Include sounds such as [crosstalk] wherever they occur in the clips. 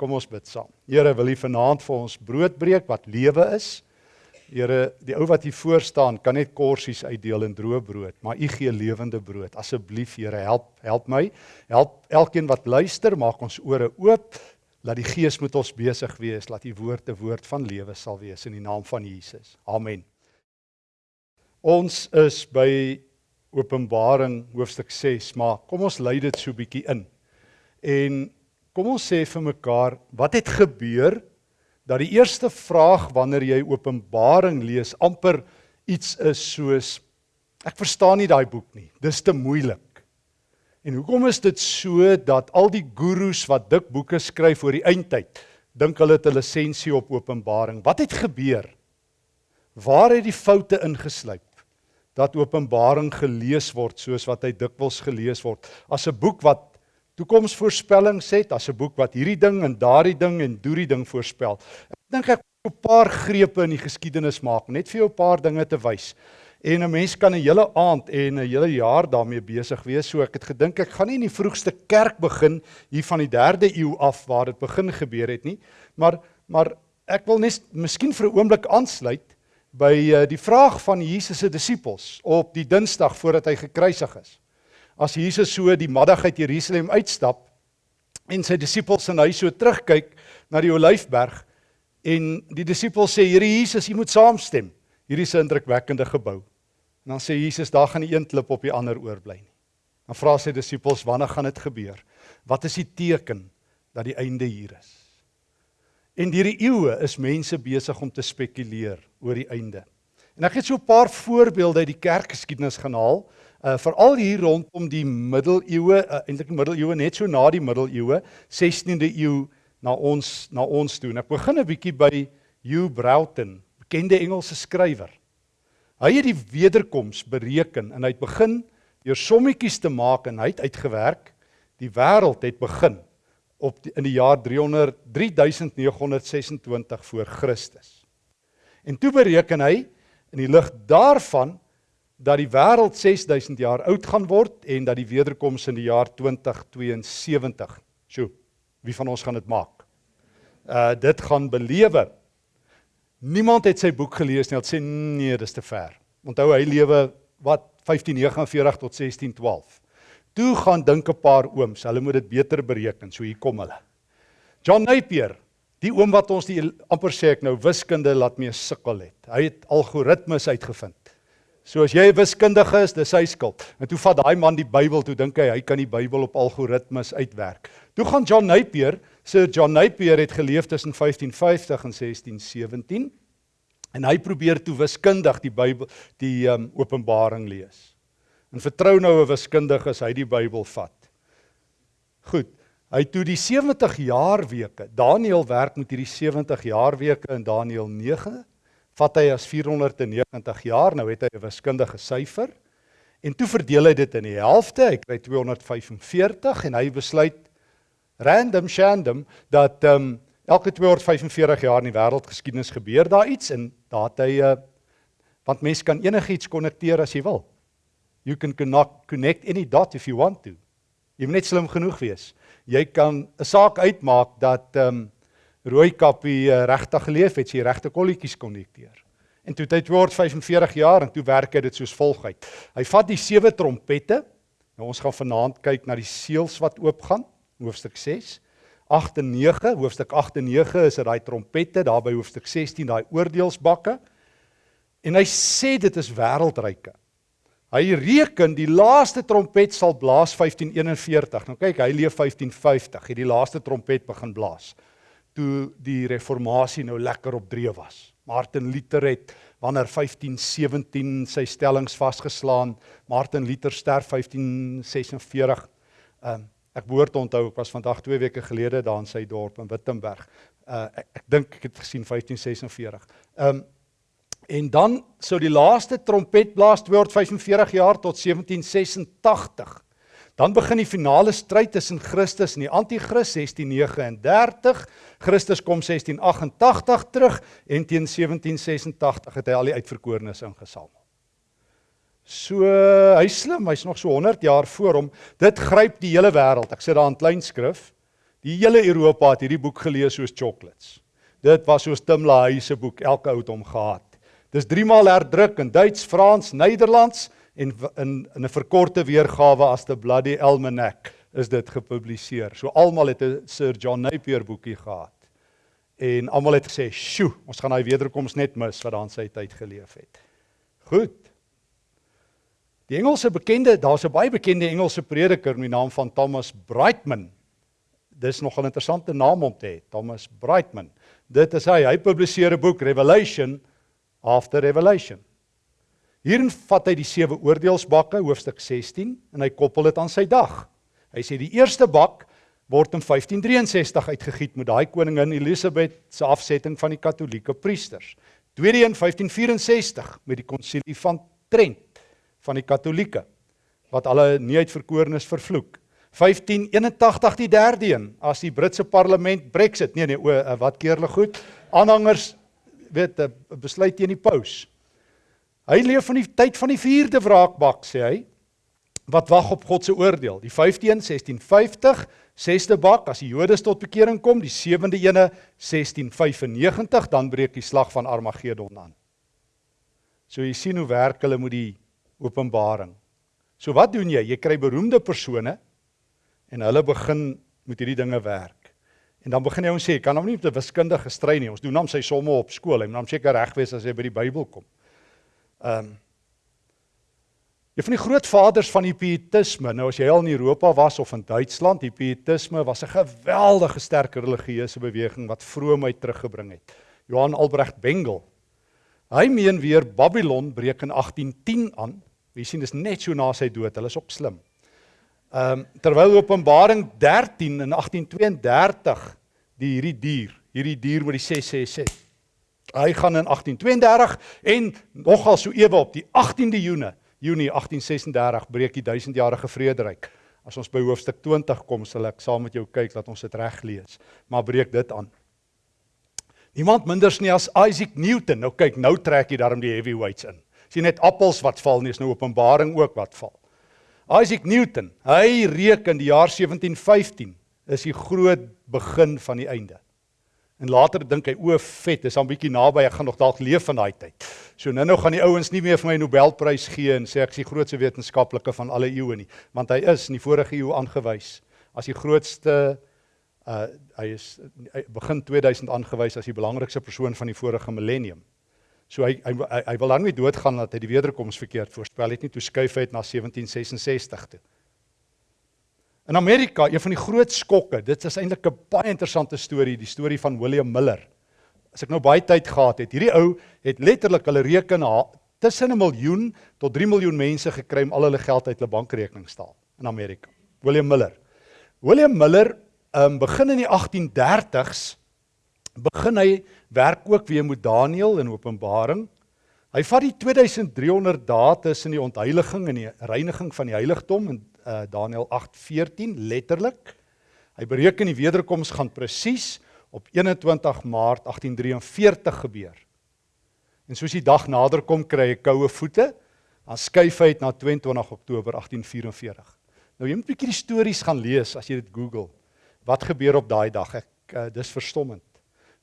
Kom ons bid saam. Here, wil U vanaand vir ons brood breek wat lewe is? Here, die ou wat hier voor staan kan net korsies uitdeel en droë brood, maar U gee lewende brood. Asseblief, Here, help help my. Help elkeen wat luister, maak ons ore oop. Laat die Gees met ons besig wees, laat U woord 'n woord van lewe sal wees in die naam van Jesus. Amen. Ons is by Openbaring hoofstuk 6, maar kom ons lei dit so bietjie in. En kom ons sê vir mekaar, wat het gebeur dat die eerste vraag wanneer jy Openbaring lees amper iets is soos ek verstaan nie daai boek nie. Dis te moeilik. En hoekom is dit so dat al die gurus wat dik boeke skryf oor die eindtyd dink hulle het 'n lisensie op Openbaring? Wat het gebeur? Waar het die foute ingesluip? Dat Openbaring gelees word soos wat hy dikwels gelees word as 'n boek wat toekomsvoorspellings het as 'n boek wat hierdie ding en daardie ding en doerie ding voorspel. Ek dink ek 'n paar grepe in die geskiedenis maak net vir jou 'n paar dinge te wys. En 'n mens kan 'n hele aand en 'n hele jaar daarmee besig wees. So ek het gedink ek gaan nie in die vroegste kerk begin hier van die 3de eeu af waar dit begin gebeur het nie, maar maar ek wil net miskien vir 'n oomblik aansluit by uh, die vraag van Jesus se disippels op die Dinsdag voordat hy gekruisig is as Jesus so die middag uit Jerusalem uitstap en sy disippels en hy so terugkyk na die Olyfberg en die disippels sê Here Jesus, U moet saamstem. Hierdie is 'n indrukwekkende gebou. En dan sê Jesus, daar gaan nie een klip op die ander oorbly nie. Dan vra sy disippels, wanneer gaan dit gebeur? Wat is die teken dat die einde hier is? En deur die eeue is mense besig om te spekuleer oor die einde. En ek het so 'n paar voorbeelde uit die kerkgeskiedenis gaan haal uh veral hier rondom die middeleeue, uh, eintlik die middeleeue net so na die middeleeue, 16de eeu na ons na ons toe. En ek begin 'n bietjie by Hugh Broughton, bekende Engelse skrywer. Hy het die wederkoms bereken en hy het begin deur sommetjies te maak en hy het uitgewerk die wêreld het begin op die, in die jaar 300 3926 voor Christus. En toe bereken hy in die lig daarvan dat die wêreld 6000 jaar oud gaan word en dat die wederkoms in die jaar 2072. Sjoe, wie van ons gaan dit maak? Uh dit gaan belewe. Niemand het sy boek gelees nie. Hulle sê nee, dis te ver. Onthou hy lewe wat 1549 tot 1612. Toe gaan dink 'n paar ooms, hulle moet dit beter bereken. So hier kom hulle. John Napier, die oom wat ons die amper sê ek nou wiskunde laat mee sukkel het. Hy het algoritmes uitgevind. So as jy 'n wiskundige is, dis sy skuld. En toe vat daai man die Bybel, toe dink hy hy kan die Bybel op algoritmes uitwerk. Toe gaan John Napier, Sir John Napier het geleef tussen 1550 en 1617 en hy probeer toe wiskundig die Bybel die um, Openbaring lees. En vertrou nou 'n wiskundige as hy die Bybel vat. Goed. Hy toe die 70 jaar weke. Daniël werk met hierdie 70 jaar weke in Daniël 9 vat hy as 490 jaar, nou het hy 'n wiskundige syfer. En toe verdeel hy dit in die helfte, hy kry 245 en hy besluit random shandom dat ehm um, elke 245 jaar in die wêreldgeskiedenis gebeur daar iets en daar het hy 'n uh, want mens kan enigiets konnekteer as jy wil. You can connect, connect any dot if you want to. Jy moet net slim genoeg wees. Jy kan 'n saak uitmaak dat ehm um, Rooikappie uh, regtig geleef het, sy regte kolletjies konnekteer. En toe hy word 45 jaar en toe werk hy dit soos volg uit. Hy vat die sewe trompette. Nou ons gaan vanaand kyk na die seels wat oopgaan, hoofstuk 6. 8 en 9, hoofstuk 8 en 9 is dit daai trompette, daar by hoofstuk 16 daai oordeelsbakke. En hy sê dit is wêreldryke. Hy reken die laaste trompet sal blaas 1541. Nou kyk, hy leef 1550, het die laaste trompet begin blaas toe die reformatie nou lekker op dreef was. Martin Luther het wanneer 1517 sy stellings vasgeslaan. Martin Luther sterf 1546. Ehm um, ek behoort onthou ek was vandag 2 weke gelede daar in sy dorp in Wittenberg. Uh ek, ek dink ek het gesien 1546. Ehm um, en dan sou die laaste trompet blaas 245 jaar tot 1786. Dan begin die finale stryd tussen Christus en die anti-kris 1639. Christus kom 1688 terug en teen 1786 het hy al die uitverkorenes ingesamel. So hy slim, hy's nog so 100 jaar voor hom. Dit gryp die hele wêreld. Ek sit daar in klein skrif. Die hele Europa het hierdie boek gelees soos chocolates. Dit was soos Tim LaHaye se boek, elke ou het hom gehad. Dis 3 maal herdruk in Duits, Frans, Nederlands en in in 'n verkorte weergawe as the Bloody Almanac is dit gepubliseer. So almal het 'n Sir John Napier boekie gehad. En almal het gesê, "Sjoe, ons gaan daai wederkoms net mis wat daan sy tyd geleef het." Goed. Die Engelse bekende, daar's 'n baie bekende Engelse prediker met die naam van Thomas Brightman. Dis nog 'n interessante naam om te hê, Thomas Brightman. Dit is hy, hy publiseer 'n boek Revelation after Revelation. Hierin vat hy die sewe oordeelsbakke, hoofstuk 16, en hy koppel dit aan sy dag. Hy sê die eerste bak word in 1563 uitgegiet met daai koningin Elisabeth se afsetting van die katolieke priesters. Tweede een 1564 met die konsilie van Trent van die katolieke wat alle nie uitverkorenes vervloek. 1581 die derde een as die Britse parlement Brexit. Nee nee, o eh, wat keerle goed. Aanhangers weet eh, besluit teen die paus. Hy leef van die tyd van die vierde wraakbak sê hy wat wag op God se oordeel. Die 15 1650 sesde bak as die Jode tot bekering kom, die sewende ene 1695 dan breek die slag van Armageddon aan. So jy sien hoe werk hulle met die openbaring. So wat doen jy? Jy kry beroemde persone en hulle begin met hierdie dinge werk. En dan begin jy ons sê, kan hom nie met 'n wiskundige stry nie. Ons doen hom sy somme op skool. Hy moet hom seker reg wees as hy by die Bybel kom. Ehm um, Een van die grootvaders van die pietisme, nou as jy al in Europa was of in Duitsland, die pietisme was 'n geweldige sterk religieuse beweging wat vroomheid teruggebring het. Johan Albrecht Bengel. Hy meen weer Babylon breek in 1810 aan. Jy sien dis net so na sy dood. Hulle is ook slim. Ehm um, terwyl Openbaring 13 in 1832 die hierdie dier, hierdie dier met die 666. Hy gaan in 1832 en nogal so ewe op die 18de Junie, Junie 1836 breek die 1000-jarige vrederyk. As ons by hoofstuk 20 kom, sal ek saam met jou kyk dat ons dit reg lees. Maar breek dit aan. Niemand minders nie as Isaac Newton. Nou kyk, nou trek jy daarom die heavyweights in. Sien net appels wat val nie, is nou Openbaring ook wat val. Isaac Newton, hy reken die jaar 1715 is die groot begin van die einde. En later dink hy o, vet, is al bietjie naby, ek gaan nog dalk leef van daai tyd. So nou-nou gaan die ouens nie meer vir my Nobelprys gee en sê ek is die grootste wetenskaplike van alle eeue nie, want hy is in die vorige eeu aangewys as die grootste uh hy is hy begin 2000 aangewys as die belangrikste persoon van die vorige millennium. So hy hy hy, hy wil dan nie doodgaan dat hy die wederkoms verkeerd voorspel het nie toe skuif hy het na 1766 toe. In Amerika, een van die groot skokke, dit is eintlik 'n baie interessante storie, die storie van William Miller. As ek nou baie tyd gehad het, hierdie ou het letterlik hulle reken tussen 'n miljoen tot 3 miljoen mense gekry om al hulle geld uit hulle bankrekening te staal in Amerika. William Miller. William Miller um, begin in die 1830s begin hy werk ook weer met Daniël in Openbaring. Hy vat die 2300 dae tussen die ontheiliging en die reiniging van die heiligdom in uh, Daniël 8:14 letterlik. Hy bereken die wederkoms gaan presies op 21 Maart 1843 gebeur. En soos die dag nader kom, kry hy koue voete, dan skuif hy dit na 22 Oktober 1844. Nou jy moet 'n bietjie die stories gaan lees as jy dit Google. Wat gebeur op daai dag? Ek uh, dis verstommend.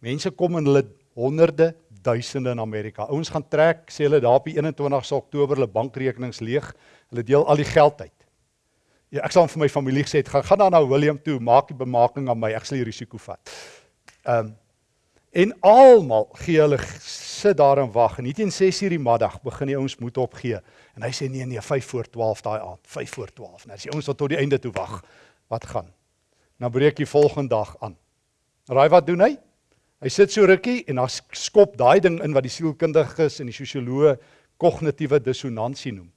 Mense kom in hulle honderde, duisende in Amerika. Ouens gaan trek, sê hulle daar op die 21ste Oktober hulle bankrekenings leeg. Hulle deel al die geld uit. Ja, ek sal vir my familie gesê het, gaan gaan dan na William toe, maak die bemarking aan my, ek sal die risiko vat. Ehm um, en almal gee hulle sit daar en wag en nie teen 6:00 die middag begin die ouens moed opgee en hy sê nee nee 5 voor 12 daai aand 5 voor 12 nou as die ouens tot die einde toe wag wat gaan nou breek die volgende dag aan raai wat doen hy Hy sit so rukkie en dan skop daai ding in wat die sielkundiges en die sosioloë kognitiewe dissonansie noem.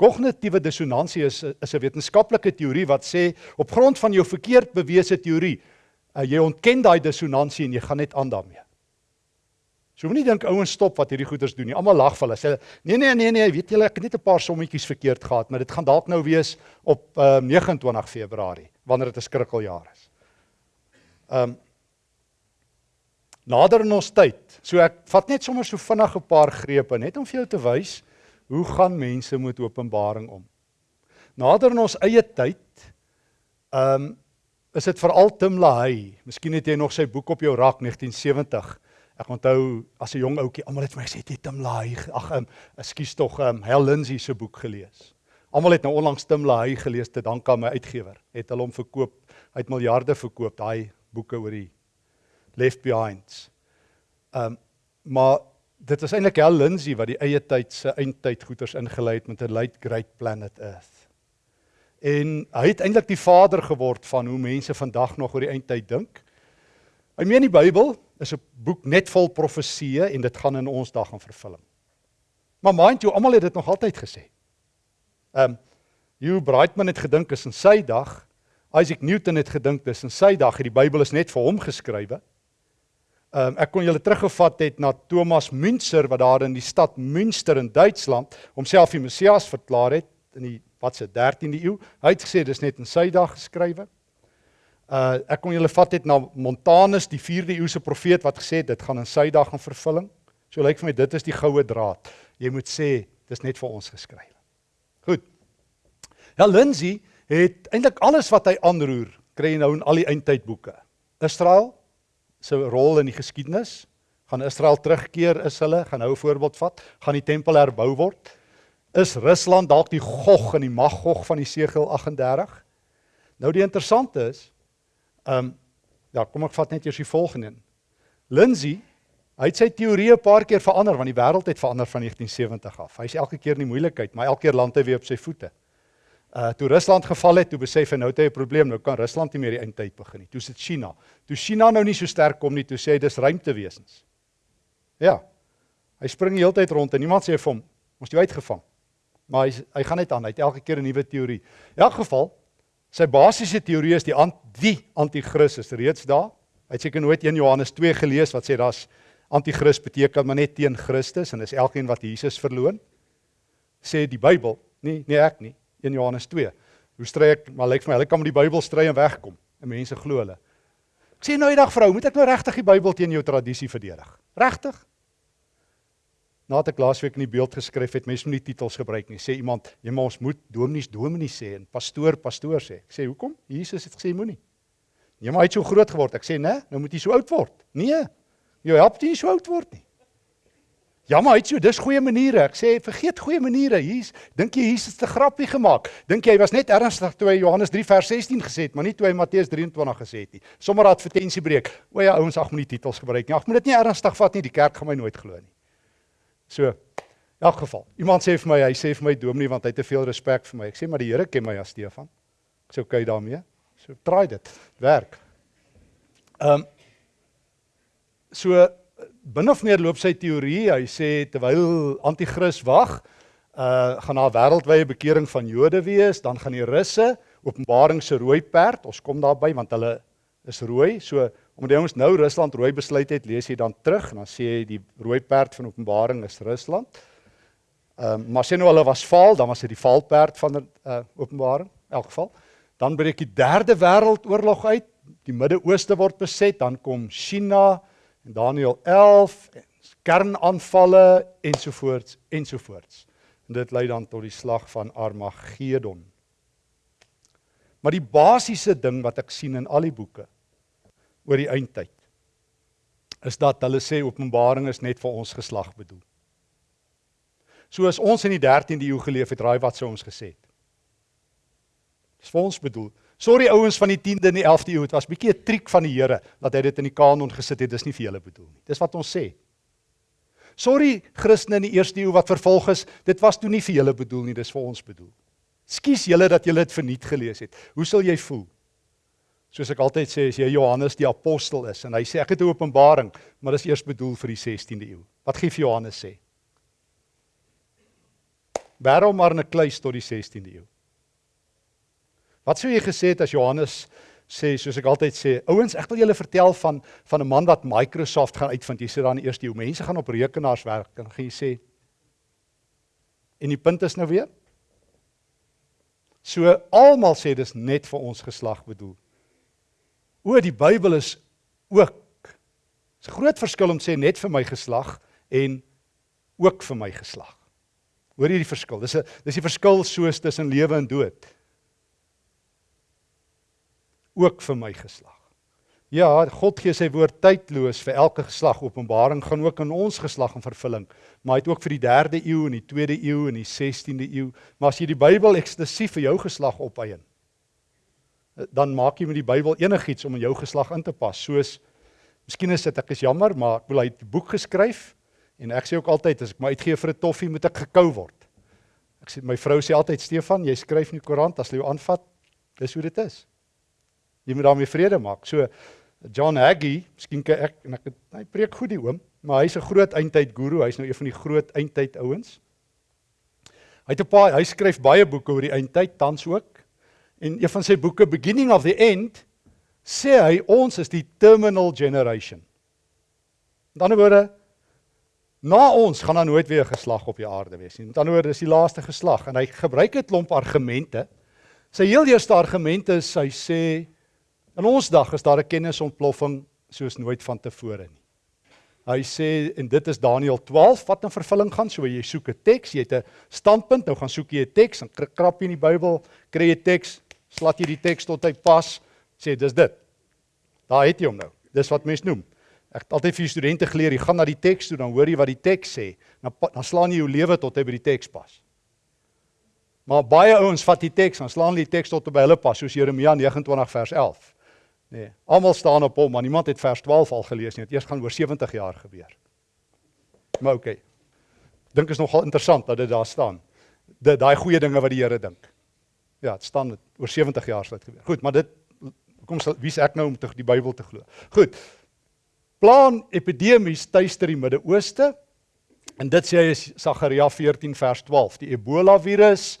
Kognitiewe dissonansie is is 'n wetenskaplike teorie wat sê op grond van jou verkeerd bewese teorie, uh, jy ontken daai dissonansie en jy gaan net aan daarmee. So moenie dink ouens stop wat hierdie goeters doen nie. Almal lag vir hulle. Sê nee nee nee nee, weet julle ek het net 'n paar sommetjies verkeerd gehad, maar dit gaan dalk nou wees op uh, 29 Februarie wanneer dit 'n skrikkeljaar is. Ehm um, nader in ons tyd. So ek vat net sommer so vinnig 'n paar grepe net om vir jou te wys hoe gaan mense met Openbaring om. Nader in ons eie tyd, ehm um, is dit veral Tim LaHaye. Miskien het jy nog sy boek op jou rak 1970. Ek onthou as 'n jong ouetjie, almal het my gesê jy Tim LaHaye, ag, um, ekskuus tog, um, Hal Lindsey se boek gelees. Almal het nou onlangs Tim LaHaye gelees te dank aan my uitgewer. Het hulle hom verkoop, hy het miljarde verkoop daai boeke oor die Left Behinds. Ehm um, maar dit was eintlik Hal Lindsey wat die eie tyd se eindtyd goeters ingelei het met 'n light great planet Earth. En hy het eintlik die vader geword van hoe mense vandag nog oor die eindtyd dink. Hy meen die Bybel is 'n boek net vol profeseë en dit gaan in ons dag in vervulling. Maar mind you, almal het dit nog altyd gesê. Ehm um, Hugh Brightman het gedink is in sy dag, Isaac Newton het gedink dis in sy dag, die Bybel is net vir hom geskrywe. Um, ek kon julle teruggevat het na Thomas Müntzer wat daar in die stad Münster in Duitsland homself die Messias verklaar het in die wat se 13de eeu. Hy het gesê dis net in sy dag geskrywe. Uh ek kon julle vat het na Montanus, die 4de eeuse profeet wat gesê het dit gaan in sy dag in vervulling. So lyk vir my dit is die goue draad. Jy moet sê dis net vir ons geskryf. Goed. Ja Lindsay het eintlik alles wat hy aanroer, kry jy nou in al die eindtydboeke. Israel se rol in die geskiedenis, gaan Israel terugkeer is hulle, gaan nou 'n voorbeeld vat, gaan die tempel herbou word. Is Rusland dalk die Gog en die Magog van die Segel 38? Nou die interessante is, Ehm um, ja, kom ek vat net eers die volgende een. Lindsay, hy het sy teorie 'n paar keer verander want die wêreld het verander van 1970 af. Hy's elke keer in die moeilikheid, maar elke keer land hy weer op sy voete. Uh toe Rusland geval het, toe besef hy nou het hy 'n probleem, nou kan Rusland nie meer die eindtyd begin nie. Toe sit China. Toe China nou nie so sterk kom nie, toe sê hy dis ruimtewesens. Ja. Hy spring die hele tyd rond en niemand sê vir hom, ons jou uitgevang. Maar hy hy gaan net aan, hy het elke keer 'n nuwe teorie. In elk geval, Sy basiese teorie is die anti anti-kris is reeds daar. Hy het seker nooit 1 Johannes 2 gelees wat sê daar's anti-kris beteken maar net teen Christus en is elkeen wat Jesus verloon. Sê die Bybel, nie nie ek nie, 1 Johannes 2. Hoe stry ek? Maar lyk vir my hulle kan met die Bybel stry en wegkom. En mense glo hulle. Ek sê nou eendag vrou, moet ek nou regtig die Bybel teen jou tradisie verdedig? Regtig? Nadat ek laasweek in die beeld geskryf het, mense moet nie titels gebruik nie. Sê iemand, jy maar ons moet dominees dominees sê en pastoor pastoor sê. Ek sê, "Hoekom? Jesus het gesê moenie." Jy maar hy het so groot geword. Ek sê, "Nee, nou moet jy so oud word." Nee. Jy help jy so oud word nie. Ja, maar het so dis goeie maniere. Ek sê, "Vergeet goeie maniere. Hier's dink jy Jesus 'n grappie gemaak. Dink jy hy was net ernstig toe hy Johannes 3 vers 16 gesê het, maar nie toe hy Matteus 23 gesê het nie. Sommige advertensie breek. O ja, ouens, ag moenie titels gebruik nie. Ag moet dit nie ernstig vat nie. Die kerk gaan my nooit glo nie. So in elk geval, iemand sê vir my, hy sê vir my dominee want hy het te veel respek vir my. Ek sê maar die Here ken my as Stefan. Ek sê okay daarmee. So try dit. Werk. Ehm um, so binne of meer loop sy teorie. Hy sê terwyl anti-kris wag, uh gaan daar wêreldwye bekering van Jode wees, dan gaan die Russe Openbaring se rooi perd, ons kom daarby want hulle is rooi. So Omdat ons nou Rusland rooi besluit het, lees jy dan terug en dan sê jy die rooi perd van Openbaring is Rusland. Ehm um, maar sê nou hulle was faal, dan was dit die valperd van die uh, Openbaring in elk geval. Dan breek die derde wêreldoorlog uit. Die Midde-Ooste word beset, dan kom China en Daniël 11 en kernaanvalle ensovoorts ensovoorts. En dit lei dan tot die slag van Armageddon. Maar die basiese ding wat ek sien in al die boeke oor die eindtyd is dat hulle sê Openbaring is net vir ons geslag bedoel. So as ons in die 13de eeu geleef het, raai wat sou ons gesê het? Dis vir ons bedoel. Sorry ouens van die 10de en die 11de eeu, dit was bietjie 'n triek van die Here dat hy dit in die kanon gesit het. Dis nie vir julle bedoel nie. Dis wat ons sê. Sorry Christene in die eerste eeu wat vervolg is, dit was toe nie vir julle bedoel nie, dis vir ons bedoel. Skus julle dat julle dit verniet gelees het. Hoe sal jy voel? Soos ek altyd sê, as jy Johannes die apostel is en hy sê ek het 'n openbaring, maar dis eers bedoel vir die 16de eeu. Wat gee Johannes sê? Waarom maar 'n kluis tot die 16de eeu? Wat sou jy gesê het as Johannes sê soos ek altyd sê, ouens, ek wil julle vertel van van 'n man wat Microsoft gaan uitvind. Jy sê dan die eerste eeu, mense gaan op rekenaars werk en gaan jy sê En die punt is nou weer So almal sê dis net vir ons geslag bedoel. O, die Bybel is ook. Dis 'n groot verskil om sê net vir my geslag en ook vir my geslag. Hoor jy die verskil? Dis 'n dis die verskil soos tussen lewe en dood. Ook vir my geslag. Ja, God gee sy woord tydloos vir elke geslag. Openbaring gaan ook in ons geslag in vervulling, maar hy het ook vir die 3de eeu en die 2de eeu en die 16de eeu. Maar as jy die Bybel eksklusief vir jou geslag opeien, dan maak jy met die Bybel enigiets om in jou geslag in te pas. Soos Miskien is dit ek is jammer, maar ek wil hy 'n boek geskryf en ek sê ook altyd as ek my uitgee vir 'n toffie moet ek gekou word. Ek sê my vrou sê altyd Stefan, jy skryf in die koerant as jy jou aanvat, dis hoe dit is. Jy moet daarmee vrede maak. So John Hagee, miskien kyk ek en ek het, hy preek goed die oom, maar hy's 'n groot eindtyd guru, hy's nou een van die groot eindtyd ouens. Hy het 'n paar hy skryf baie boeke oor die eindtyd tans ook. En een van sy boeke Beginning of the End sê hy ons is die terminal generation. Met ander woorde na ons gaan daar nooit weer 'n geslag op die aarde wees nie. Met ander woorde is die laaste geslag en hy gebruik 'n klomp argumente. Sy heel eerste argument is hy sê In ons dag is daar 'n kennisontploffing soos nooit vantevore nie. Hy sê en dit is Daniël 12 wat in vervulling gaan, so jy soek 'n teks, jy het 'n standpunt, nou gaan soek jy 'n teks en krap jy in die Bybel, kry jy 'n teks, slat jy die teks tot hy pas, sê dis dit. Daar het jy hom nou. Dis wat mense noem. Ek het altyd vir studente geleer, jy gaan na die teks toe, dan hoor jy wat die teks sê, dan dan slaan jy jou lewe tot hy by die teks pas. Maar baie ouens vat die teks, dan slaan hulle die teks tot by hulle pas, soos Jeremia 29 vers 11. Nee, almal staan op hom, maar niemand het vers 12 al gelees nie. Dit eers gaan oor 70 jaar gebeur. Maar oké. Okay. Dink is nogal interessant dat dit daar staan. Dit daai goeie dinge wat die Here dink. Ja, dit staan oor 70 jaar sal dit gebeur. Goed, maar dit kom wie's ek nou om te die Bybel te glo. Goed. Plan epidemies tuister die Midde-Ooste. En dit sê hy is Sagaria 14 vers 12, die Ebola virus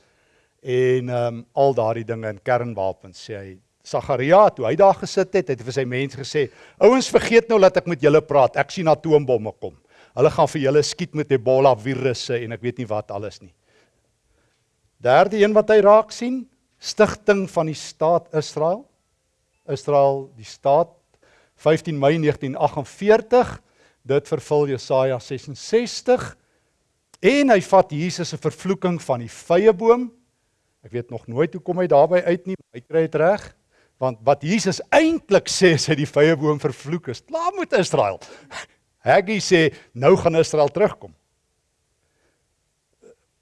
en ehm um, al daardie dinge in kernwapens sê hy Sagaria toe hy daar gesit het, het hy vir sy mense gesê: "Ouens, vergeet nou dat ek met julle praat. Ek sien atoombomme kom. Hulle gaan vir julle skiet met Ebola virusse en ek weet nie wat alles nie." Derde een wat hy raak sien, stigting van die staat Israel. Israel, die staat 15 Mei 1948, dit vervul Jesaja 66 en hy vat Jesus se vervloeking van die vyeboom. Ek weet nog nooit hoe kom hy daarby uit nie, hy kry dit reg. Want wat Jesus eintlik sê is hy die vrye boom vervloek is. Klaar met Israel. Haggai sê nou gaan Israel terugkom.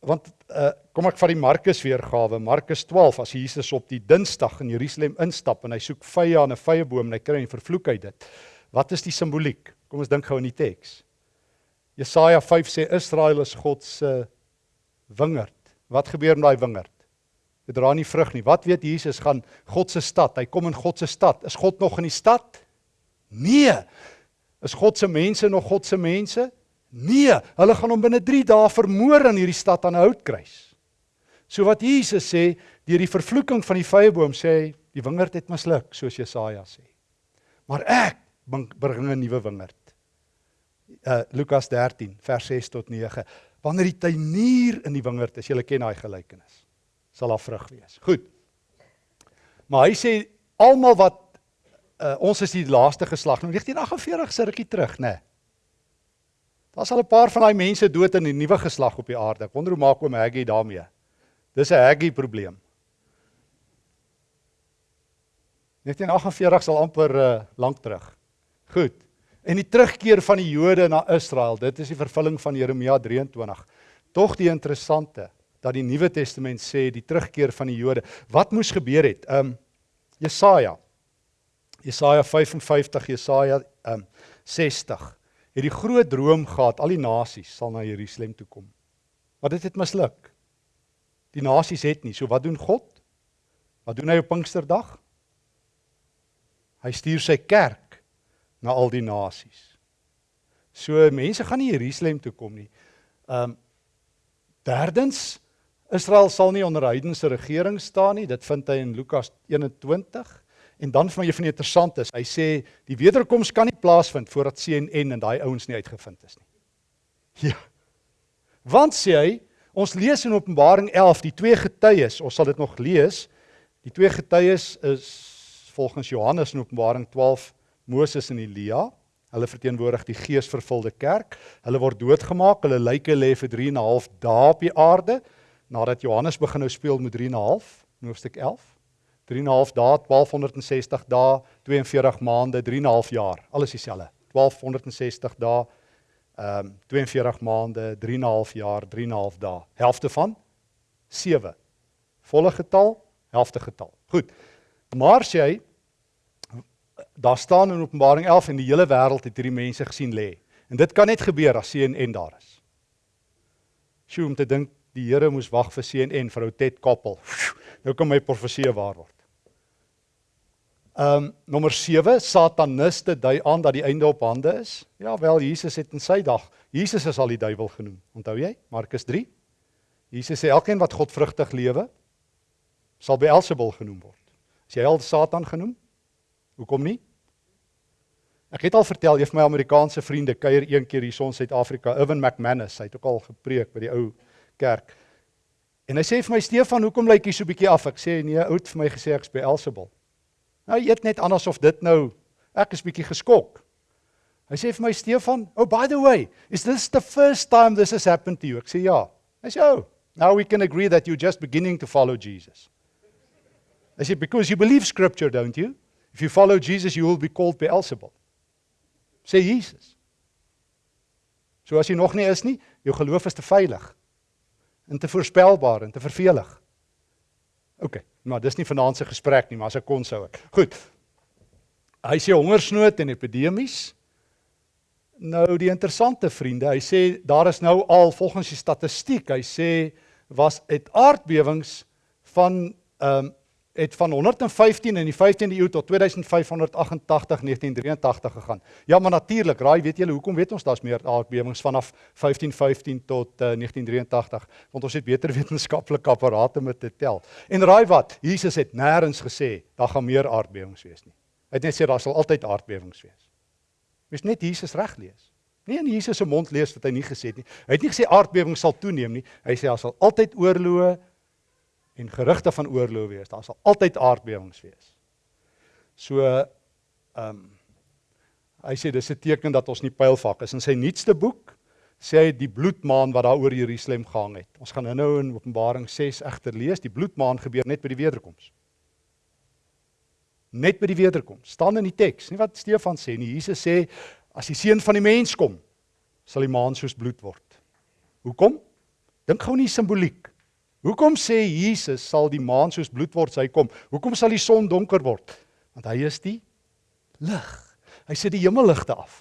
Want uh, kom ek vat die Markus weergawe, Markus 12 as Jesus op die Dinsdag in Jerusalem instap en hy soek vye aan 'n vrye boom en hy kry 'n vervloek uit dit. Wat is die simboliek? Kom ons dink gou in die teks. Jesaja 5 sê Israel is God se wingerd. Wat gebeur met daai wingerd? Dit dra nie vrug nie. Wat weet Jesus gaan God se stad. Hy kom in God se stad. Is God nog in die stad? Nee. Is God se mense nog God se mense? Nee. Hulle gaan hom binne 3 dae vermoor in hierdie stad aan 'n houtkruis. So wat Jesus sê, deur die vervloeking van die vyeboom sê hy, die wingerd het misluk, soos Jesaja sê. Maar ek bring 'n nuwe wingerd. Uh Lukas 13 vers 6 tot 9. Wanneer die tuinier in die wingerd is, jy ken daai gelykenis sal daar vrug wees. Goed. Maar hy sê almal wat uh, ons is die laaste geslag. Nou 1948 se rukkie terug, né? Nee. Daar's al 'n paar van daai mense dood in die nuwe geslag op die aarde. Ek wonder hoe maak oom Haggy daarmee? Dis 'n Haggy probleem. 1948 sal amper uh, lank terug. Goed. En die terugkeer van die Jode na Israel, dit is die vervulling van Jeremia 23. Tog die interessante dat die Nuwe Testament sê die terugkeer van die Jode. Wat moes gebeur het? Um Jesaja. Jesaja 55, Jesaja um 60. Het die groot droom gehad al die nasies sal na Jerusalem toe kom. Maar dit het misluk. Die nasies het nie. So wat doen God? Wat doen hy op Pinksterdag? Hy stuur sy kerk na al die nasies. So mense gaan nie Jerusalem toe kom nie. Um derdens Israel sal nie onder heidense regering staan nie. Dit vind hy in Lukas 21. En dan van jy van die interessant is, hy sê die wederkoms kan nie plaasvind voordat CNN en daai ouens nie uitgevind is nie. [laughs] Ja. Want sê hy, ons lees in Openbaring 11 die twee getuies, ons sal dit nog lees. Die twee getuies is volgens Johannes in Openbaring 12 Moses en Elia. Hulle verteenwoordig die geesvervulde kerk. Hulle word doodgemaak, hulle lyke lê vir 3 en 'n half dae op die aarde nadat Johannes begin nou speel met 3 en 'n half hoofstuk 11. 3 en 'n half dae, 1260 dae, 42 maande, 3 en 'n half jaar. Alles dieselfde. 1260 dae, ehm um, 42 maande, 3 en 'n half jaar, 3 en 'n half dae. Helfte van 7. Volle getal, helfte getal. Goed. Maar sê hy daar staan in Openbaring 11 en die hele wêreld het hierdie mense gesien lê. En dit kan net gebeur as CNN daar is. Sjoe om te dink die Here moes wag vir CNN vir ou Ted Koppel. Nou kan my profesie waar word. Ehm um, nommer 7 sataniste dui aan dat die einde op hande is. Ja wel Jesus het in sy dag Jesus is al die duiwel genoem. Onthou jy? Markus 3. Jesus sê elkeen wat godvrugtig lewe sal Beelzebul genoem word. Is jy al Satan genoem? Hoekom nie? Ek het al vertel, een van my Amerikaanse vriende kuier een keer hier in Suid-Afrika, Irwin McManus, hy het ook al gepreek by die ou kerk. En hy sê vir my Stefan, hoekom lyk jy so bietjie af? Ek sê nee, oud vir my gesê ek's by Elsabel. Nou eet net anders of dit nou ek is bietjie geskok. Hy sê vir my Stefan, "Oh by the way, is this the first time this has happened to you?" Ek sê ja. Hy sê, "Oh, now we can agree that you're just beginning to follow Jesus." Hy sê because you believe scripture, don't you? If you follow Jesus, you will be called Beelzebul sê Jesus. So as jy nog nie is nie, jou geloof is te veilig en te voorspelbaar en te vervelig. OK, maar dis nie vanaand se gesprek nie, maar as ek kon sou ek. Goed. Hy sê hongersnood en epidemies. Nou die interessante vriende, hy sê daar is nou al volgens die statistiek, hy sê was het aardbewings van ehm um, het van 115 in die 15de eeu tot 2588 1983 gegaan. Ja, maar natuurlik, raai, weet julle hoekom weet ons daar's meer aardbewings vanaf 1515 tot uh, 1983? Want ons het beter [laughs] wetenskaplike apparate om te tel. En raai wat? Jesus het nêrens gesê daar gaan meer aardbewings wees nie. Hy het net sê daar sal altyd aardbewings wees. Mens net Jesus reg lees. Nie in Jesus se mond lees wat hy nie gesê het nie. Hy het nie gesê aardbewings sal toeneem nie. Hy sê daar sal altyd oorloë en gerugte van oorlog wees. Daar sal altyd aardbewings wees. So ehm um, hy sê dis 'n teken dat ons nie pylvak is. In sy nuutste boek sê hy die bloedmaan wat daar oor Jerusalem gehang het. Ons gaan nou-nou in Openbaring 6 egter lees, die bloedmaan gebeur net by die wederkoms. Net by die wederkoms. staan in die teks, nie wat Stefan sê nie. Jesus sê as die seun van die mens kom, sal die maan soos bloed word. Hoekom? Dink gou nie simboliek. Hoekom sê Jesus sal die maan soos bloed word as hy kom? Hoekom sal die son donker word? Want hy is die lig. Hy sit die hemelligte af.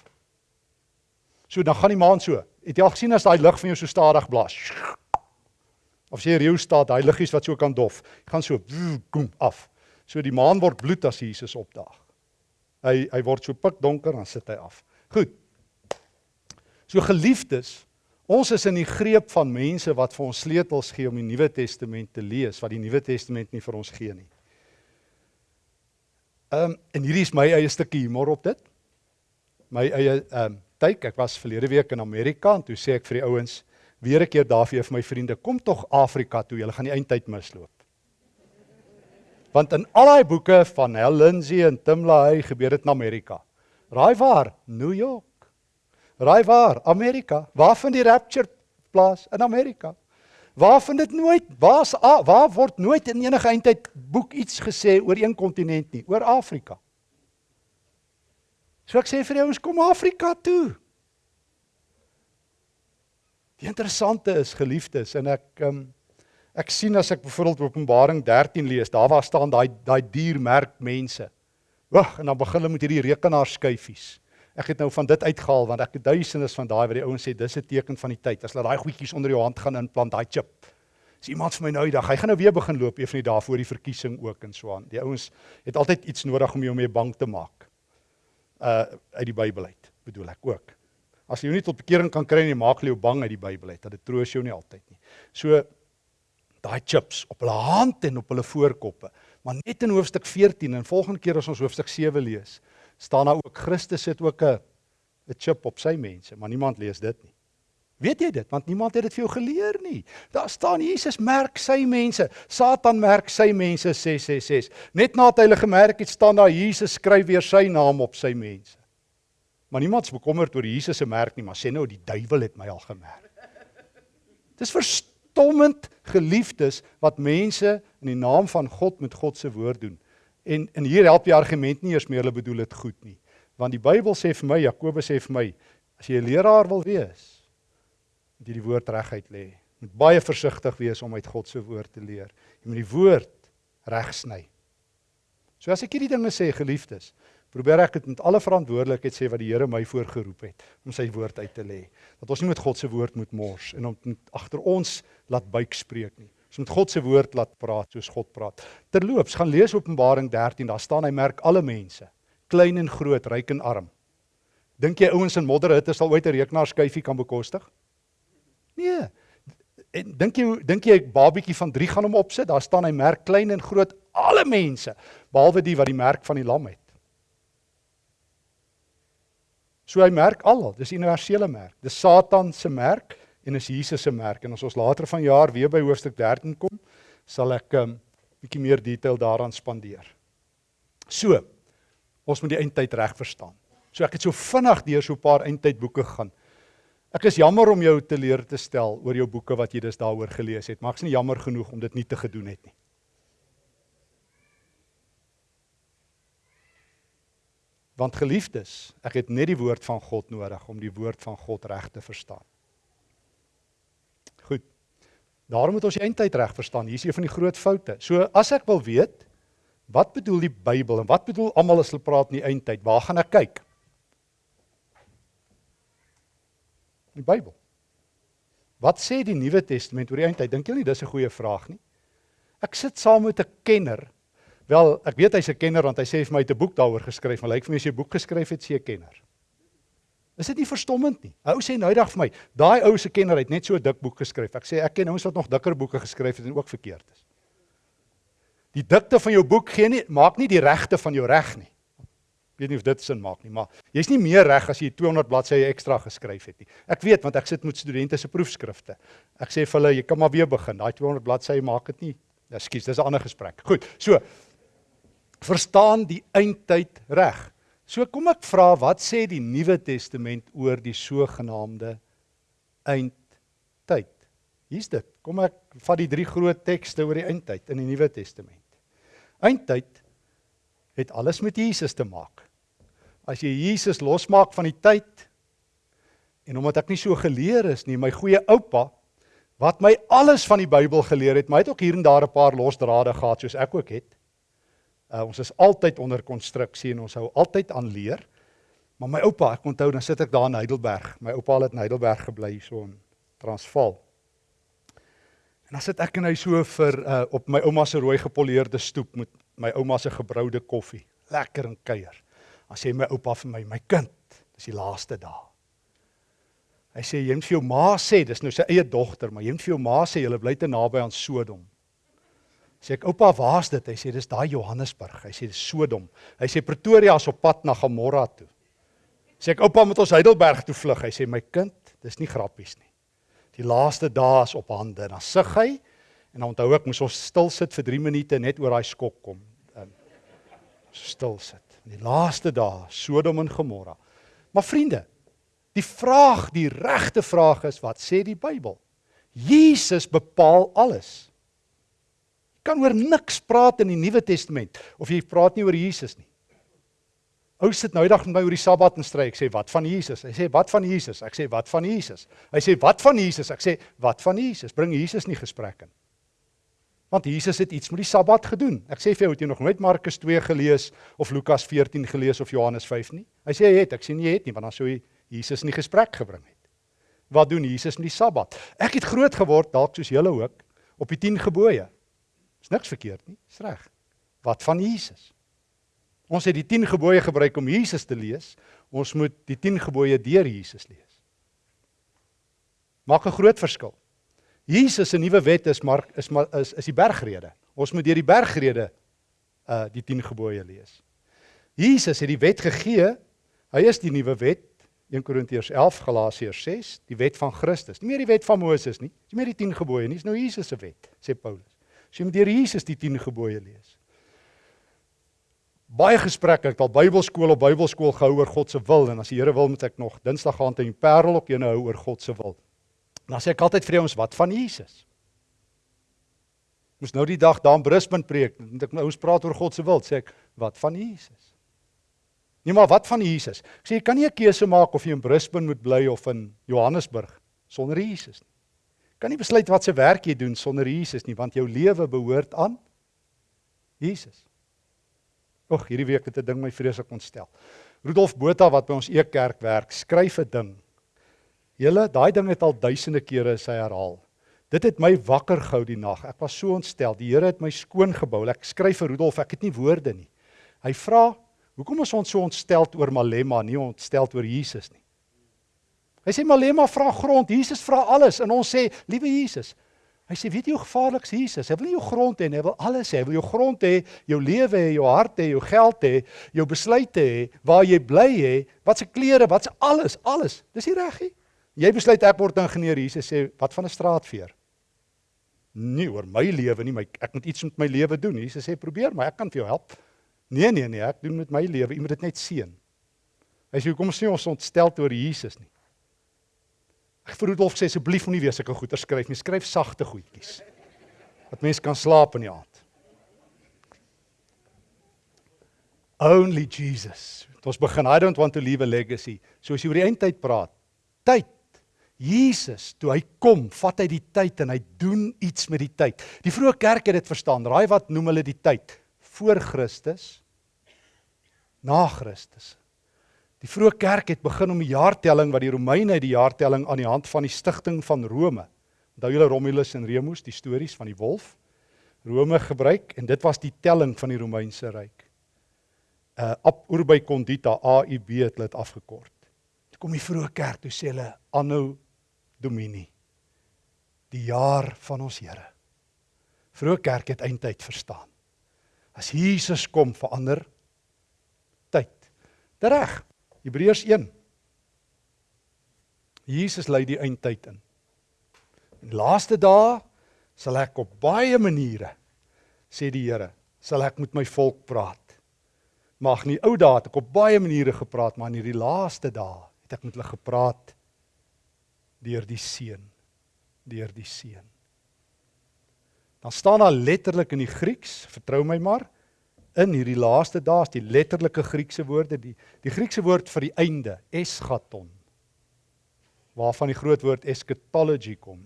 So dan gaan die maan so. Het jy al gesien as daai lig van jou so stadig blaas? Of sê reeu staat daai liggies wat so kan dof. Hy gaan so kom af. So die maan word bloed as Jesus opdaag. Hy hy word so pikdonker dan sit hy af. Goed. So geliefdes, Ons is in die greep van mense wat vir ons sleutels gee om die Nuwe Testament te lees wat die Nuwe Testament nie vir ons gee nie. Ehm um, en hierdie is my eie stukkie humor op dit. My eie ehm um, tyd, ek was verlede week in Amerika en toe sê ek vir die ouens weer 'n keer daar vir my vriende, kom tog Afrika toe, julle gaan die eindtyd misloop. Want in al daai boeke van Hal Lindsey en Tim LaHaye gebeur dit in Amerika. Raai waar? New York. Raai waar? Amerika. Waar vind die rapture plaas? In Amerika. Waar vind dit nooit? Waar's waar word nooit in enige eindtyd boek iets gesê oor een kontinent nie, oor Afrika. So ek sê vir die ouens kom Afrika toe. Die interessante is geliefdes en ek um, ek sien as ek byvoorbeeld Openbaring 13 lees, daar waar staan daai daai diermerk mense. Wag, en dan begin hulle met hierdie rekenaarskyfies. Ek het nou van dit uitgehaal want ek het duisende van daai wat die ouens sê dis 'n teken van die tyd. As hulle daai goedjies onder jou hand gaan inplant, daai chip. As iemand vir my nou die dag, hy gaan nou weer begin loop een van die dae voor die verkiesing ook en so aan. Die ouens het altyd iets nodig om jou mee bang te maak. Uh uit die Bybel uit, bedoel ek ook. As jy jou nie tot bekering kan kry nie, maak hulle jou bang uit die Bybel uit. Dat dit troos jou nie altyd nie. So daai chips op hulle hand en op hulle voorkoppe. Maar net in hoofstuk 14 en volgende keer as ons hoofstuk 7 lees, staan daar ook Christus het ook 'n 'n chip op sy mense, maar niemand lees dit nie. Weet jy dit? Want niemand het dit vir jou geleer nie. Daar staan Jesus merk sy mense. Satan merk sy mense 666. Net nadat hy hulle gemerk het, staan daar Jesus skryf weer sy naam op sy mense. Maar niemand is bekommerd oor Jesus se merk nie, maar sê nou die duiwel het my al gemerk. Dis verstommend geliefdes wat mense in die naam van God met God se woord doen. En en hier help die argument nie eers meer hulle bedoel dit goed nie. Want die Bybel sê vir my, Jakobus sê vir my, as jy 'n leraar wil wees, moet jy die woord reguit lê. Moet baie versigtig wees om uit God se woord te leer. Jy moet die woord reg sny. So as ek hierdie dinge sê, geliefdes, probeer ek dit met alle verantwoordelikheid sê wat die Here my voorgeroep het om sy woord uit te lê. Dat ons nie met God se woord moet mors en om agter ons laat buik spreek nie. Ons moet God se woord laat praat soos God praat. Terloops, gaan lees Openbaring 13, daar staan hy merk alle mense, klein en groot, ryk en arm. Dink jy ouens in modderhitte sal ooit 'n rekenaarskyfie kan bekostig? Nee. En dink jy dink jy 'n babietjie van 3 gaan hom opsit? Daar staan hy merk klein en groot alle mense behalwe die wat die merk van die lam het. So hy merk almal, dis universele merk. Dis Satan se merk en is Jesus se merk. En as ons later vanjaar weer by hoofstuk 13 kom, sal ek 'n um, bietjie meer detail daaraan spandeer. So, ons moet die eindtyd reg verstaan. So ek het so vinnig deur so 'n paar eindtydboeke gegaan. Ek is jammer om jou te leer te stel oor jou boeke wat jy dus daaroor gelees het, maar ek's nie jammer genoeg om dit nie te gedoen het nie. Want geliefdes, ek het net die woord van God nodig om die woord van God reg te verstaan. Daarom moet ons die eindtyd reg verstaan. Hier is een van die groot foute. So as ek wil weet wat bedoel die Bybel en wat bedoel almal as hulle praat in die eindtyd, waar gaan ek kyk? Die Bybel. Wat sê die Nuwe Testament oor die eindtyd? Dink julle nie dis 'n goeie vraag nie? Ek sit saam met 'n kenner. Wel, ek weet hy's 'n kenner want hy sê vir my hy het 'n boek daaroor geskryf, maar lyk vir my as jy 'n boek geskryf het, sê 'n kenner. Is dit nie verstommend nie? 'n Ou sê nou dag vir my, daai ou se kenner het net so dik boek geskryf. Ek sê ek ken ouens wat nog dikker boeke geskryf het en ook verkeerd is. Die dikte van jou boek gee nie maak nie die regte van jou reg nie. Ek weet nie of dit sin maak nie, maar jy's nie meer reg as jy 200 bladsye ekstra geskryf het nie. Ek weet want ek sit met studente se proefskrifte. Ek sê vir hulle, jy kan maar weer begin. Daai 200 bladsye maak dit nie. Ekskuus, dis 'n ander gesprek. Goed. So verstaan die eindtyd reg. So kom ek vra wat sê die Nuwe Testament oor die sogenaamde eindtyd? Hier's dit. Kom ek vat die drie groot tekste oor die eindtyd in die Nuwe Testament. Eindtyd het alles met Jesus te maak. As jy Jesus losmaak van die tyd en omdat ek nie so geleer is nie, my goeie oupa wat my alles van die Bybel geleer het, maar hy het ook hier en daar 'n paar losdrade gehad soos ek ook het. Uh, ons is altyd onder konstruksie en ons hou altyd aan leer. Maar my oupa, ek onthou dan sit ek daar in Heidelberg. My oupa het in Heidelberg gebly so in Transvaal. En dan sit ek en hy so vir uh, op my ouma se rooi gepoleerde stoep met my ouma se gebroude koffie, lekker en kuier. Dan sê my oupa vir my, my kind, dis die laaste dae. Hy sê jy moet vir jou ma sê, dis nou sy eie dogter, maar jy moet vir jou ma sê jy bly te naby aan Sodom. Sê ek oupa, waar's dit? Hy sê dis daai Johannesburg. Hy sê dis Sodom. Hy sê Pretoria is op pad na Gomorra toe. Sê ek oupa moet ons Heidelberg toe vlug. Hy sê my kind, dis nie grappies nie. Die laaste dae is op hande. Dan sug hy en dan onthou ek moes ons stil sit vir 3 minute net oor daai skok kom. Um, stil sit. Die laaste dae, Sodom en Gomorra. Maar vriende, die vraag, die regte vraag is wat sê die Bybel? Jesus bepaal alles kan oor niks praat in die Nuwe Testament of jy praat nie oor Jesus nie. Ou sit nou eendag met my oor die Sabbat en stry. Ek sê wat van Jesus? Hy sê wat van Jesus? Ek sê wat van Jesus? Hy sê wat van Jesus? Ek sê wat van Jesus? Bring Jesus nie gesprek in. Want Jesus het iets met die Sabbat gedoen. Ek sê vir jou, het jy nog nooit Markus 2 gelees of Lukas 14 gelees of Johannes 5 nie? Hy sê hy het, ek sê nie jy het nie, want dan sou hy Jesus nie gesprek gebring het. Wat doen Jesus met die Sabbat? Ek het groot geword dalk soos julle ook op die 10 gebooie. Is niks verkeerd nie, is reg. Wat van Jesus? Ons het die 10 gebooie gebruik om Jesus te lees. Ons moet die 10 gebooie deur Jesus lees. Maak 'n groot verskil. Jesus se nuwe wet is maar is maar is is die bergrede. Ons moet deur die bergrede uh die 10 gebooie lees. Jesus het die wet gegee. Hy is die nuwe wet. 1 Korintiërs 11 Galasiërs 6, die wet van Christus. Nie meer die wet van Moses nie. Dis meer die 10 gebooie nie. Dis nou Jesus se wet, sê Paulus. So jy moet deur Jesus die 10 gebooie lees. Baie gesprekke, ek het al Bybelskool op Bybelskool gehou oor God se wil en as die Here wil moet ek nog Dinsdag gaan teen Parel ook ene hou oor God se wil. Dan sê ek altyd vir ons wat van Jesus? Moes nou die dag daar in Brisbane preek, moet ek my ouens praat oor God se wil, sê ek, wat van Jesus? Nee, maar wat van Jesus? Ek sê jy kan nie 'n keuse maak of jy in Brisbane moet bly of in Johannesburg sonder Jesus nie. Kan nie besluit wat se werk jy doen sonder Jesus nie, want jou lewe behoort aan Jesus. Ag, hierdie week het 'n ding my vreeslik ontstel. Rudolf Botha wat by ons Ekerk werk, skryf 'n ding. Julle, daai ding het al duisende kere sy herhaal. Dit het my wakker gehou die nag. Ek was so ontstel. Die Here het my skoon gebou. Ek skryf vir Rudolf, ek het nie woorde nie. Hy vra, "Hoekom is ons so ontstel oor Malema, nie ontstel oor Jesus nie?" Hy sê Malema vra grond, Jesus vra alles en ons sê, "Liewe Jesus, Hy sê weet jy hoe gevaarlik is Jesus? Hy wil nie jou grond hê nie, hy wil alles hê. Hy wil jou grond hê, jou lewe hê, jou hart hê, jou geld hê, jou besluite hê, waar jy bly hê, wat se klere, wat se alles, alles. Dis nie reg nie. Jy besluit ek word ingenieur. Jesus sê wat van 'n straatveer? Nie oor my lewe nie, my ek moet iets met my lewe doen. Jesus sê probeer maar, ek kan vir jou help. Nee nee nee, ek doen met my lewe. Jy moet dit net seën. Hy sê kom sê ons ontstel oor Jesus nie. Ek vir Rudolf sê asseblief moenie weer sulke goeie skryf nie. Skryf sagte goedjies. Dat mense kan slaap in die aand. Only Jesus. Ons begin I don't want to leave a legacy. So as jy oor die eindtyd praat, tyd. Jesus, toe hy kom, vat hy die tyd en hy doen iets met die tyd. Die vroeë kerk het dit verstaan. Raai wat noem hulle die tyd? Voor Christus. Na Christus. Die vroeë kerk het begin om die jaartelling wat die Romeine die jaartelling aan die hand van die stigting van Rome. Onthou julle Romulus en Remus, die stories van die wolf? Rome gebruik en dit was die telling van die Romeinse ryk. Uh ab urbi condita AIB het hulle dit afgekort. Toe kom die vroeë kerk, toe sê hulle anno domini. Die jaar van ons Here. Vroeë kerk het eintyd verstaan. As Jesus kom verander tyd. Dit reg. Hebreërs 1. Jesus lei die eindtyd in. In die laaste dae sal ek op baie maniere sê die Here, sal ek met my volk praat. Mag nie ou dae ek op baie maniere gepraat, maar in hierdie laaste dae het ek met hulle gepraat deur die seun, deur die seun. Dan staan daar letterlik in die Grieks, vertrou my maar, in hierdie laaste dae is die letterlike Griekse woorde die die Griekse woord vir die einde eschaton waarvan die groot woord eschatology kom.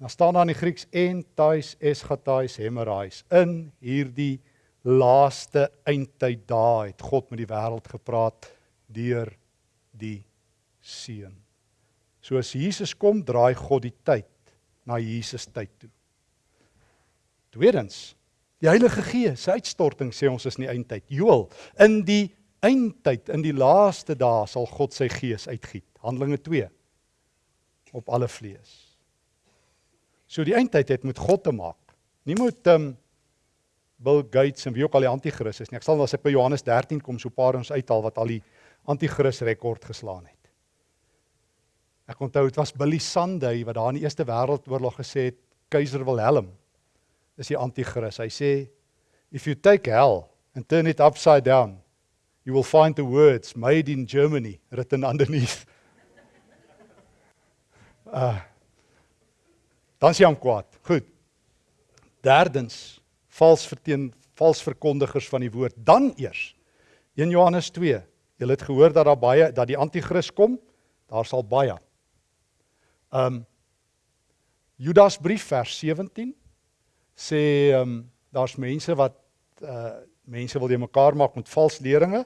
En dan staan daar in die Grieks entais eschatais hemerais in hierdie laaste eindtyd dae het God met die wêreld gepraat deur die seun. So as Jesus kom, draai God die tyd na Jesus tyd toe. Tweedens, Die Heilige Gees se uitstorting sê ons is in die eindtyd. Joel, in die eindtyd, in die laaste dae sal God sy Gees uitgiet. Handelinge 2 op alle vlees. So die eindtyd het met God te maak. Nie met um Bill Gates en wie ook al die anti-kris is nie. Ek sal as ek by Johannes 13 kom so paar ons uithaal wat al die anti-kris rekord geslaan het. Ek onthou dit was Billy Sunday wat daar in die Eerste Wêreldoorlog gesê het keiser Wilhelm is die anti-kris. Hy sê if you take hell and turn it upside down, you will find the words made in Germany written underneath. Uh [laughs] Dan sien hom kwaad. Goed. Derdens, vals verteen vals verkondigers van die woord. Dan eers 1 Johannes 2. Julle het gehoor dat daar baie dat die anti-kris kom. Daar sal baie. Um Judas brief vers 17 sê ehm um, daar's mense wat uh mense wil jy mekaar maak met vals leringe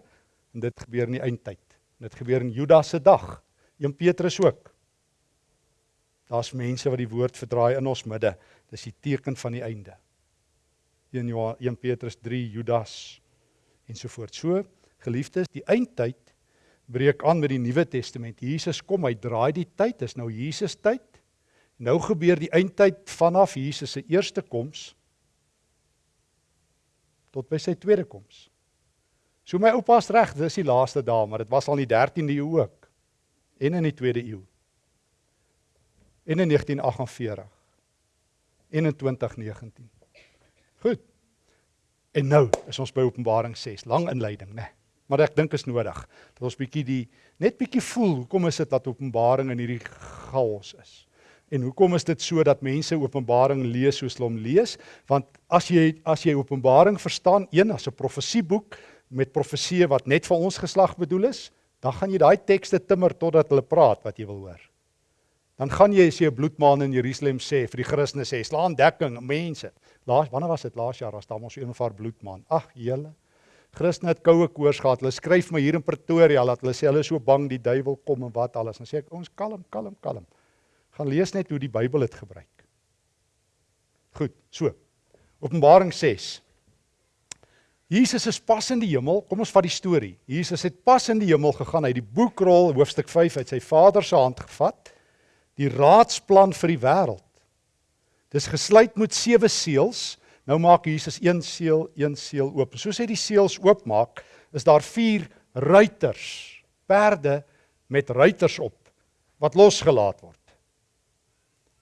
en dit gebeur in die eindtyd. Dit gebeur in Judas se dag. 1 Petrus ook. Daar's mense wat die woord verdraai in ons midde. Dis die teken van die einde. 1 Johannes 1 Petrus 3 Judas ensovoorts. So geliefdes, die eindtyd breek aan met die Nuwe Testament. Jesus kom, hy draai die tyd. Dis nou Jesus tyd. Nou gebeur die eindtyd vanaf Jesus se eerste koms tot by sy tweede koms. So my oupa's reg, dis die laaste dae, maar dit was al in die 13de eeu ook. En in die tweede eeu. En in 1948. En in 2019. Goed. En nou is ons by Openbaring 6, lang inleiding, né? Maar ek dink is nodig dat ons bietjie die net bietjie voel hoekom is dit dat Openbaring in hierdie chaos is En hoekom is dit so dat mense Openbaring lees soos hulle hom lees? Want as jy as jy Openbaring verstaan, een as 'n profesieboek met profeseë wat net vir ons geslag bedoel is, dan gaan jy daai tekste timmer totdat hulle praat wat jy wil hoor. Dan gaan jy as jy 'n bloedmaan in Jerusalem sê vir die Christene sê, slaan dekking mense. Laas wanneer was dit laas jaar as daar mos 'n of ander bloedmaan. Ag, julle Christene het koue koors gehad. Hulle skryf my hier in Pretoria dat hulle sê hulle is so bang die duiwel kom en wat alles. Dan sê ek ons kalm, kalm, kalm. Gaan lees net hoe die Bybel dit gebruik. Goed, so. Openbaring 6. Jesus is pas in die hemel. Kom ons vat die storie. Jesus het pas in die hemel gegaan. Hy het die boekrol hoofstuk 5 uit sy Vader se hand gevat. Die raadsplan vir die wêreld. Dis gesluit met sewe seels. Nou maak Jesus een seël, een seël oop. Soos hy die seels oopmaak, is daar vier ruiters, perde met ruiters op wat losgelaat word.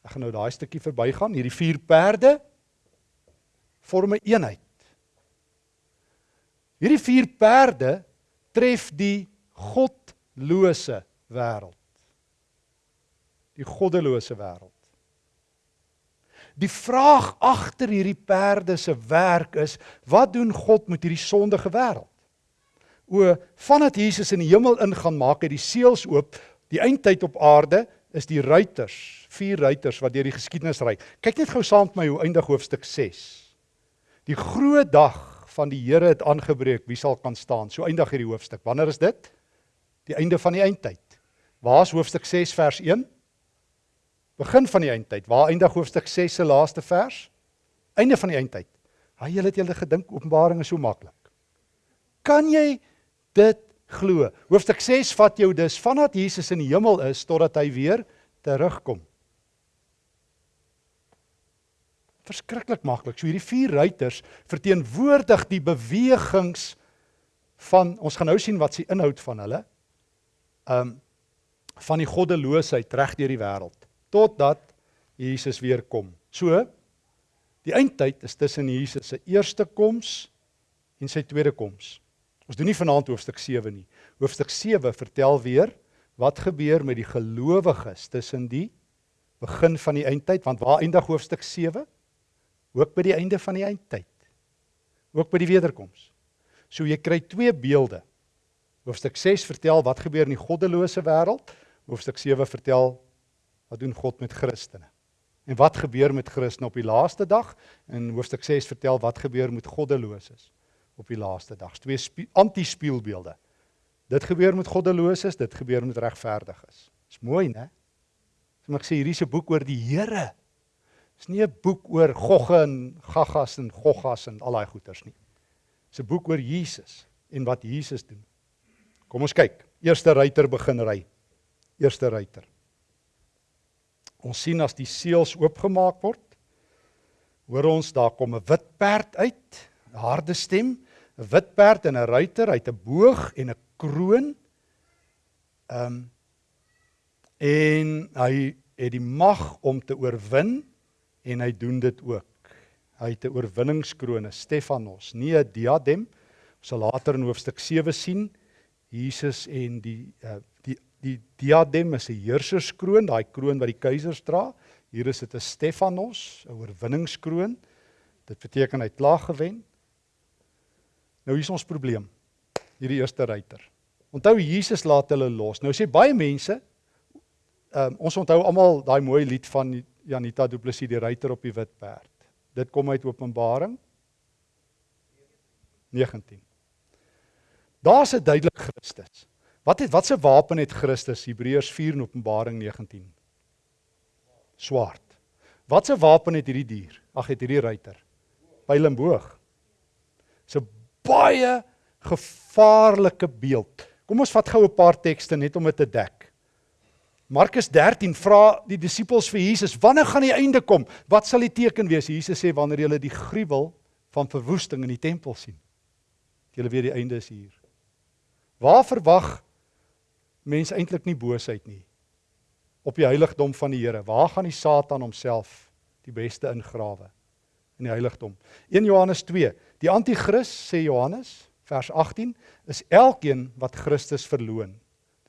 Ek gaan nou daai stukkie verbygaan. Hierdie vier perde vorm 'n een eenheid. Hierdie vier perde tref die godlose wêreld. Die goddelose wêreld. Die vraag agter hierdie perde se werk is, wat doen God met hierdie sondige wêreld? O, vandat Jesus in die hemel ingaan, maak hy die seels oop. Die eindtyd op aarde is die ruiters, vier ruiters wat deur die geskiedenis ry. Kyk net gou saam met my hoe eindig hoofstuk 6. Die groot dag van die Here het aangebreek, wie sal kan staan? So eindig hierdie hoofstuk. Wanneer is dit? Die einde van die eindtyd. Waar is hoofstuk 6 vers 1? Begin van die eindtyd. Waar eindig hoofstuk 6 se laaste vers? Einde van die eindtyd. Haai, julle het julle gedink Openbaring is so maklik. Kan jy dit glo? Hoofstuk 6 vat jou dus vandat Jesus in die hemel is totdat hy weer terugkom. Verskriklik maklik. So hierdie vier ruiters verteenwoordig die bewegings van ons gaan nou sien wat se inhoud van hulle. Um van die goddeloosheid reg deur die wêreld totdat Jesus weer kom. So die eindtyd is tussen Jesus se eerste koms en sy tweede koms. Ons doen nie vanaand hoofstuk 7 nie. Hoofstuk 7 vertel weer wat gebeur met die gelowiges tussen die begin van die eindtyd want waar eindig hoofstuk 7? Ook by die einde van die eindtyd. Ook by die wederkoms. So jy kry twee beelde. Hoofstuk 6 vertel wat gebeur in die goddelose wêreld. Hoofstuk 7 vertel Wat doen God met Christene? En wat gebeur met Christene op die laaste dag? In hoofstuk 6 vertel wat gebeur met goddeloses op die laaste dag. Twee anti-spieelbeelde. Dit gebeur met goddeloses, dit gebeur met regverdiges. Dis mooi, né? So ek sê hierdie is 'n boek oor die Here. Dis nie 'n boek oor gogge en gaggas en goggas en al daai goeters nie. Dis 'n boek oor Jesus en wat Jesus doen. Kom ons kyk. Eerste ruiter begin ry. Eerste ruiter. Ons sien as die seels oopgemaak word, hoor ons daar kom 'n wit perd uit, 'n harde stem, 'n wit perd en 'n ruiter uit 'n boog en 'n kroon. Ehm um, en hy het die mag om te oorwin en hy doen dit ook. Hy het 'n oorwinningskroon, 'n Stefanos, nie 'n diadem. Ons sal later in hoofstuk 7 sien Jesus en die uh, Die diadem is 'n heerserskroon, daai kroon wat die keisers dra. Hier is dit 'n Stefanos, 'n oorwinningskroon. Dit beteken hy het klaar gewen. Nou hier is ons probleem. Hierdie eerste ruiter. Onthou Jesus laat hulle los. Nou sê baie mense, um, ons onthou almal daai mooi lied van Janita Du Plessis die ruiter op die wit perd. Dit kom uit Openbaring 19. Daar's 'n duidelike Christus. Wat het watse wapen het Christus Hebreërs 4 en Openbaring 19? Swaard. Watse wapen het hierdie dier? Ag het hierdie ruiter. Pyl en boog. 'n baie gevaarlike beeld. Kom ons vat gou 'n paar tekste net om dit te dek. Markus 13 vra die disippels vir Jesus, "Wanneer gaan die einde kom? Wat sal die teken wees?" Jesus sê, "Wanneer julle die gruwel van verwoesting in die tempel sien." Julle weet die einde is hier. Waar verwag mense eintlik nie boosheid nie op die heiligdom van die Here. Waar gaan die Satan homself die beste ingrawe? In die heiligdom. 1 Johannes 2. Die anti-kris sê Johannes vers 18 is elkeen wat Christus verloon.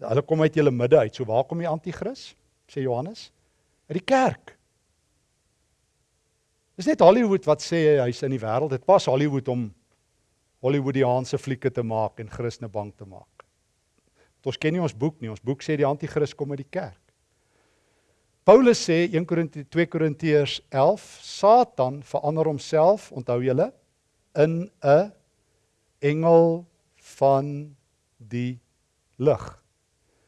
Hulle kom uit julle midde uit. So waar kom die anti-kris? Sê Johannes. Uit die kerk. Dis net Hollywood wat sê hy's in die wêreld. Dit pas Hollywood om Hollywoodiaanse flieke te maak en Christene bang te maak. Ons ken nie ons boek nie. Ons boek sê die anti-kris kom uit die kerk. Paulus sê 1 Korintiërs 2 Korintiërs 11, Satan verander homself, onthou julle, in 'n engel van die lig.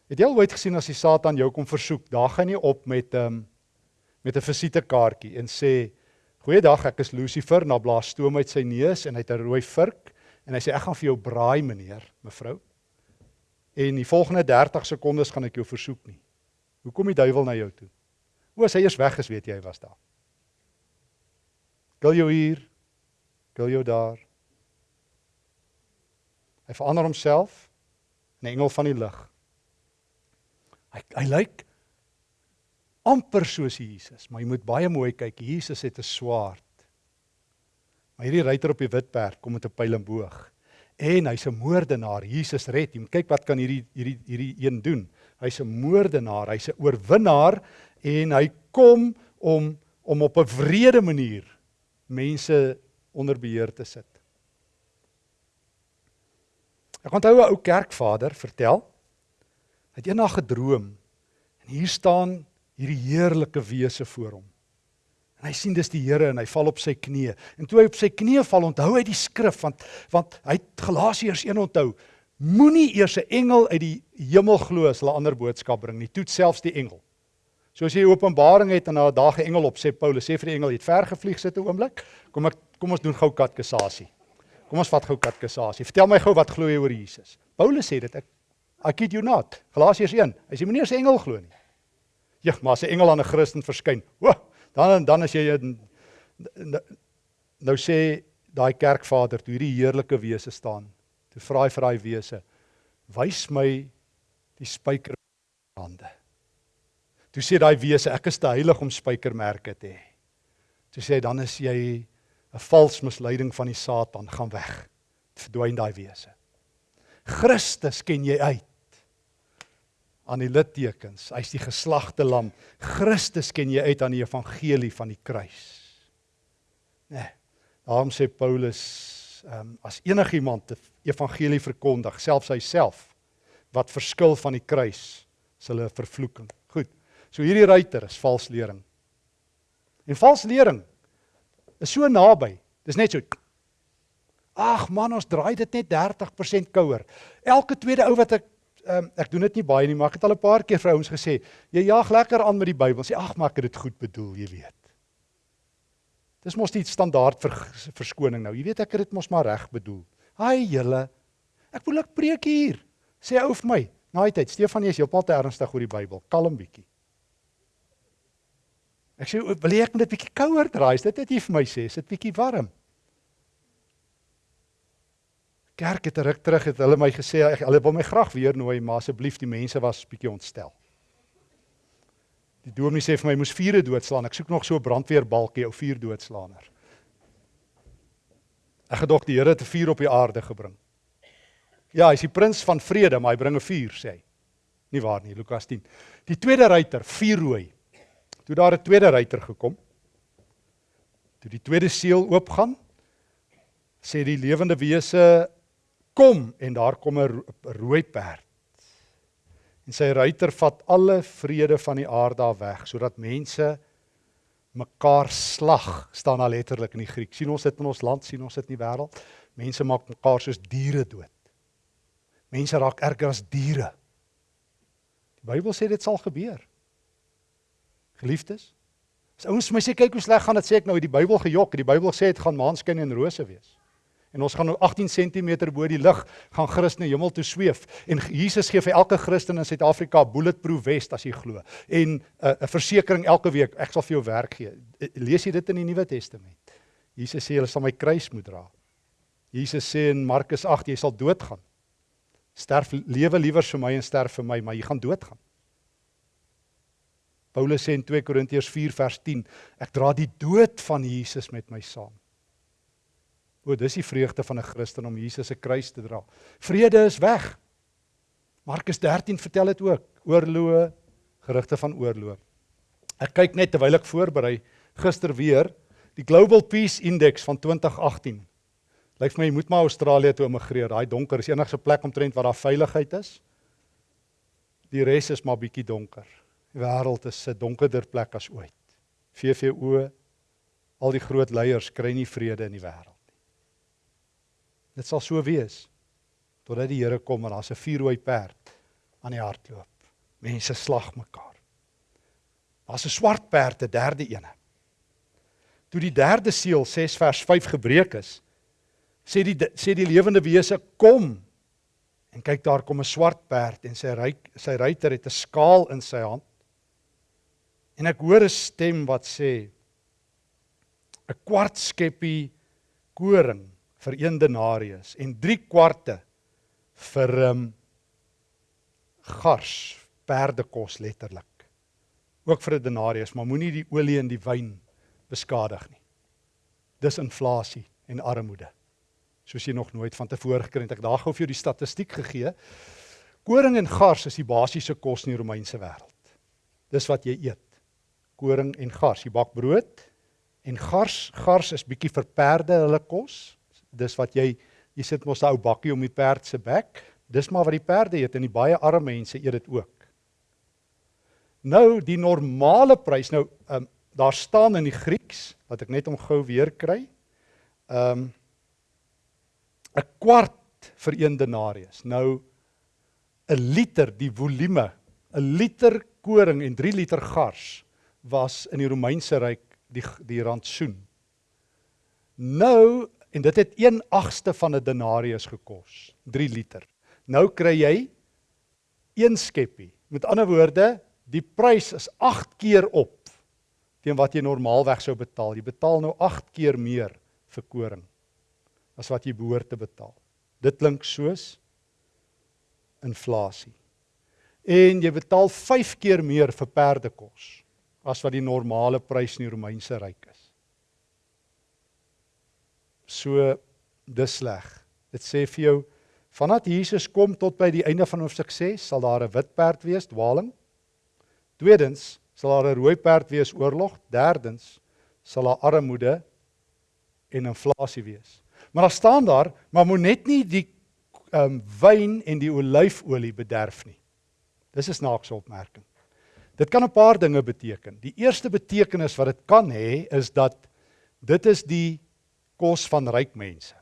Het jy al ooit gesien as die Satan jou kom versoek, daar gaan jy op met 'n um, ehm, met 'n visitekaartjie en sê Goeiedag, ek is Lucifer, na blaas stoom uit sy neus en hy het 'n rooi vurk en hy sê ek gaan vir jou braai meneer, mevrou. En die volgende 30 sekondes gaan ek jou versoek nie. Hoe kom die duiwel na jou toe? O, as hy eers weg is, weet jy hy was daar. Gil jou hier. Gil jou daar. Hy verander homself in 'n engel van die lig. Hy hy lyk amper soos Jesus, maar jy moet baie mooi kyk. Jesus het 'n swaard. Maar hierdie ruiter op die wit perd kom met 'n pyl en boog. En hy's 'n moordenaar. Jesus red hom. Kyk wat kan hierdie hierdie hierdie een doen. Hy's 'n moordenaar, hy's 'n oorwinnaar en hy kom om om op 'n wrede manier mense onder beheer te sit. Ek onthou 'n ou kerkvader vertel. Hy het eendag gedroom en hier staan hierdie heerlike wese voor hom. En hy sien dis die Here en hy val op sy knieë. En toe hy op sy knieë val, onthou hy die skrif want want hy het Galasiërs 1 onthou. Moenie eers 'n engel uit die hemel glo as hulle ander boodskap bring nie. Toet selfs die engel. So as jy Openbaring het en daar 'n dag 'n engel op sê Paulus sê vir die engel jy het ver gevlieg sit 'n oomblik. Kom ek kom ons doen gou katkesasie. Kom ons vat gou katkesasie. Vertel my gou wat glo jy oor Jesus? Paulus sê dit ek I kid you not. Galasiërs 1. Hy sê moenie eers 'n engel glo nie. Ja, maar as 'n engel aan 'n Christen verskyn, o, dan dan as jy nou sê daai kerkvader toe hierdie heerlike wese staan, toe vra hy vir daai wese, wys my die spykerhande. Toe sê daai wese, ek is te heilig om spykermerke te hê. Toe sê hy dan is jy 'n vals misleiding van die Satan, gaan weg. Verdwyn daai wese. Christus ken jy uit aan die littekens. Hy's die geslagte lam. Christus ken jy uit aan die evangelie van die kruis. Nee. Daarom sê Paulus, ehm um, as enigiemand die evangelie verkondig, selfs hy self wat verskil van die kruis, is hulle vervloeking. Goed. So hierdie ruiter is vals lering. En vals lering is so naby. Dis net so Ag man, ons draai dit net 30% kouer. Elke tweede ou wat ek um, ek doen dit nie baie nie, maar ek het al 'n paar keer vir ouens gesê, jy jaag lekker aan met die Bybel. Sê ag, maar ek het dit goed bedoel, jy weet. Dis mos nie standaard vir verskoning nou. Jy weet ek het dit mos maar reg bedoel. Haai julle. Ek wil ek preek hier. Sê ou vir my, naai tyd, Stefanie is heeltemal te ernstig oor die Bybel. Kalm bietjie. Ek sê wil jy ek net bietjie kouer draai? Dit wat jy vir my sê? Is dit bietjie warm? kerk het ruk terug het hulle my gesê hulle wil my graag weer nooi maar asseblief die mense was bietjie ontstel. Die dominee sê vir my moes vure doodslaan. Ek soek nog so 'n brandweerbalkie ou vuur doodslaaner. Ek gedog die Here het 'n vuur op die aarde gebring. Ja, hy's die prins van vrede, maar hy bring 'n vuur sê hy. Nie waar nie, Lukas 10. Die tweede ruiter, vuurrooi. Toe daar 'n tweede ruiter gekom. Toe die tweede seël oopgaan, sê die lewende wese kom en daar kom 'n rooi perd. En sy ruiter vat alle vrede van die aarde af weg sodat mense mekaar slag staan daar letterlik in die Griek. sien ons dit in ons land, sien ons dit in die wêreld. Mense maak mekaar soos diere dood. Mense raak erger as diere. Die Bybel sê dit sal gebeur. Geliefdes, as ouens my sê kyk hoe sleg gaan dit sê ek nou die Bybel gejok, die Bybel sê dit gaan maanskyn en rose wees. En ons gaan nou 18 cm bo die lug gaan Christus hemel toe sweef. En Jesus gee vir elke Christen in Suid-Afrika bulletproof vest as jy glo. En uh, 'n versekering elke week ek sal vir jou werk gee. Eh, lees jy dit in die Nuwe Testament? Jesus sê jy sal my kruis moet dra Jesus sê in Markus 8 jy sal doodgaan. Sterf lewe liewer vir my en sterf vir my maar jy gaan doodgaan Paulus sê in 2 Korintiërs 4 vers 10 ek dra die dood van Jesus met my saam O, dis die vreugde van 'n Christen om Jesus se kruis te dra. Vrede is weg. Markus 13 vertel dit ook. Oorloë, gerugte van oorlog. Ek kyk net terwyl ek voorberei gister weer die Global Peace Index van 2018. Lyk vir my jy moet maar Australië toe immigreer. Daai donker is enigste plek omtrent waar daar veiligheid is. Die res is maar bietjie donker. Die wêreld is 'n donkerder plek as ooit. VVO al die groot leiers kry nie vrede in die wêreld nie. Dit sal so wees totdat die Here kom en daar's 'n vuurrooi perd aan die hardloop. Mense slag mekaar. Daar's 'n swart perd, 'n derde ene. Toe die derde seël 6 vers 5 gebreek is, sê die sê die lewende wese kom en kyk daar kom 'n swart perd en sy ry sy ruiter het 'n skaal in sy hand. En ek hoor 'n stem wat sê 'n kwart skeppie koring vir 1 denarius en 3 kwarte vir um, gars perdekos letterlik. Ook vir 'n denarius, maar moenie die olie en die wyn beskadig nie. Dis inflasie en armoede. Soos jy nog nooit van tevore gekry het. Ek daar gou vir jou die statistiek gegee. Koring en gars is die basiese kos in die Romeinse wêreld. Dis wat jy eet. Koring en gars. Jy bak brood en gars, gars is bietjie vir perde hulle kos. Dis wat jy jy sit mos 'n ou bakkie om die perd se bek. Dis maar wat die perde eet en die baie arme mense eet dit ook. Nou die normale prys nou um, daar staan in die Grieks wat ek net om gou weer kry. Ehm um, 'n kwart vir 1 denarius. Nou 'n liter die volume, 'n liter koring en 3 liter gars was in die Romeinse ryk die die rantsoen. Nou en dit het 1/8ste van 'n denarius gekos, 3 liter. Nou kry jy een skeppie. Met ander woorde, die prys is 8 keer op teen wat jy normaalweg sou betaal. Jy betaal nou 8 keer meer vir koring as wat jy behoort te betaal. Dit klink soos inflasie. En jy betaal 5 keer meer vir perdekos as wat die normale prys in die Romeinse ryk is. So dis sleg. Dit sê vir jou vandat Jesus kom tot by die einde van hoofstuk 6 sal daar 'n wit perd wees, dwaling. Tweedens sal daar 'n rooi perd wees, oorlog. Derdens sal daar armoede en inflasie wees. Maar daar staan daar, maar moet net nie die ehm um, wyn en die olyfolie bederf nie. Dis 'n snaakse opmerking. Dit kan 'n paar dinge beteken. Die eerste betekenis wat dit kan hê is dat dit is die kos van ryk mense.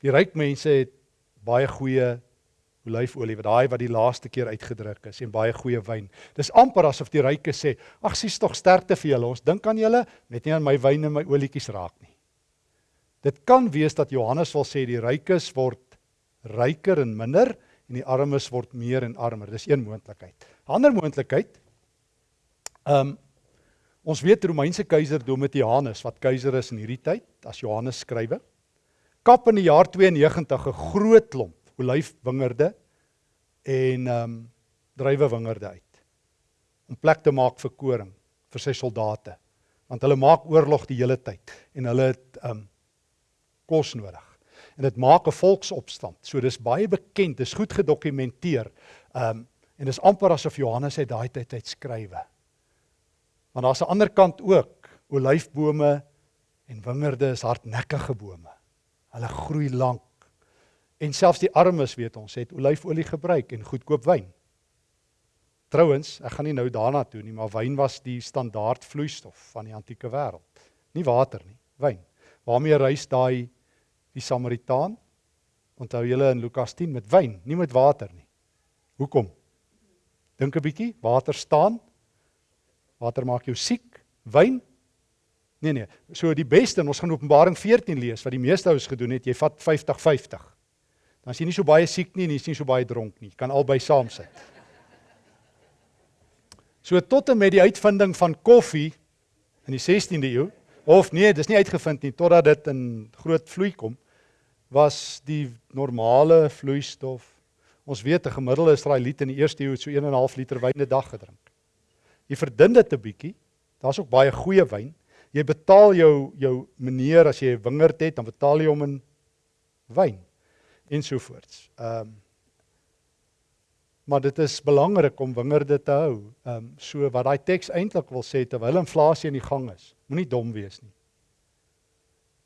Die ryk mense het baie goeie olyfolie wat daai wat die laaste keer uitgedruk is en baie goeie wyn. Dis amper asof die ryke sê: "Ag, sies tog sterkte vir julle. Ons dink aan julle, net nie aan my wyn en my olietjies raak nie." Dit kan wees dat Johannes wil sê die rykes word ryker en minder en die armes word meer en armer. Dis een moontlikheid. Ander moontlikheid ehm um, Ons weet Romeinse keiser Domitianus wat keiser is in hierdie tyd as Johannes skrywe. Kap in die jaar 92 'n groot klomp olyfwingerde en ehm um, druiwewingerde uit om plek te maak vir koring vir sy soldate want hulle maak oorlog die hele tyd en hulle het ehm um, kos nodig. En dit maak 'n volksopstand. So dis baie bekend, dis goed gedokumenteer. Ehm um, en dis amper asof Johannes uit daai tyd uit skrywe. Maar daar's 'n ander kant ook. Olyfbome en wingerde is hardnekkige bome. Hulle groei lank. En selfs die armes, weet ons, het olyfolie gebruik en goedkoop wyn. Trouwens, ek gaan nie nou daarna toe nie, maar wyn was die standaard vloeistof van die antieke wêreld. Nie water nie, wyn. Waarmee reis daai die Samaritaan? Onthou julle in Lukas 10 met wyn, nie met water nie. Hoekom? Dink 'n bietjie, water staan, Water maak jou siek. Wyn? Nee nee. So die beste, ons gaan Openbaring 14 lees wat die meeste ouens gedoen het, jy vat 50-50. Dan is jy nie so baie siek nie en jy is nie so baie dronk nie. Jy kan albei saam sit. So tot en met die uitvinding van koffie in die 16de eeu of nee, dis nie uitgevind nie totdat dit in groot vloei kom was die normale vloeistof. Ons weet 'n gemiddelde Israeliet in die eerste eeu het so 1.5 liter wyn 'n dag gedrink. Jy verdun dit 'n bietjie. Daar's ook baie goeie wyn. Jy betaal jou jou meneer as jy 'n wingerd het, dan betaal jy hom in wyn ensovoorts. Ehm um, maar dit is belangrik om wingerde te hou. Ehm um, so wat daai teks eintlik wil sê terwyl inflasie in die gang is, moenie dom wees nie.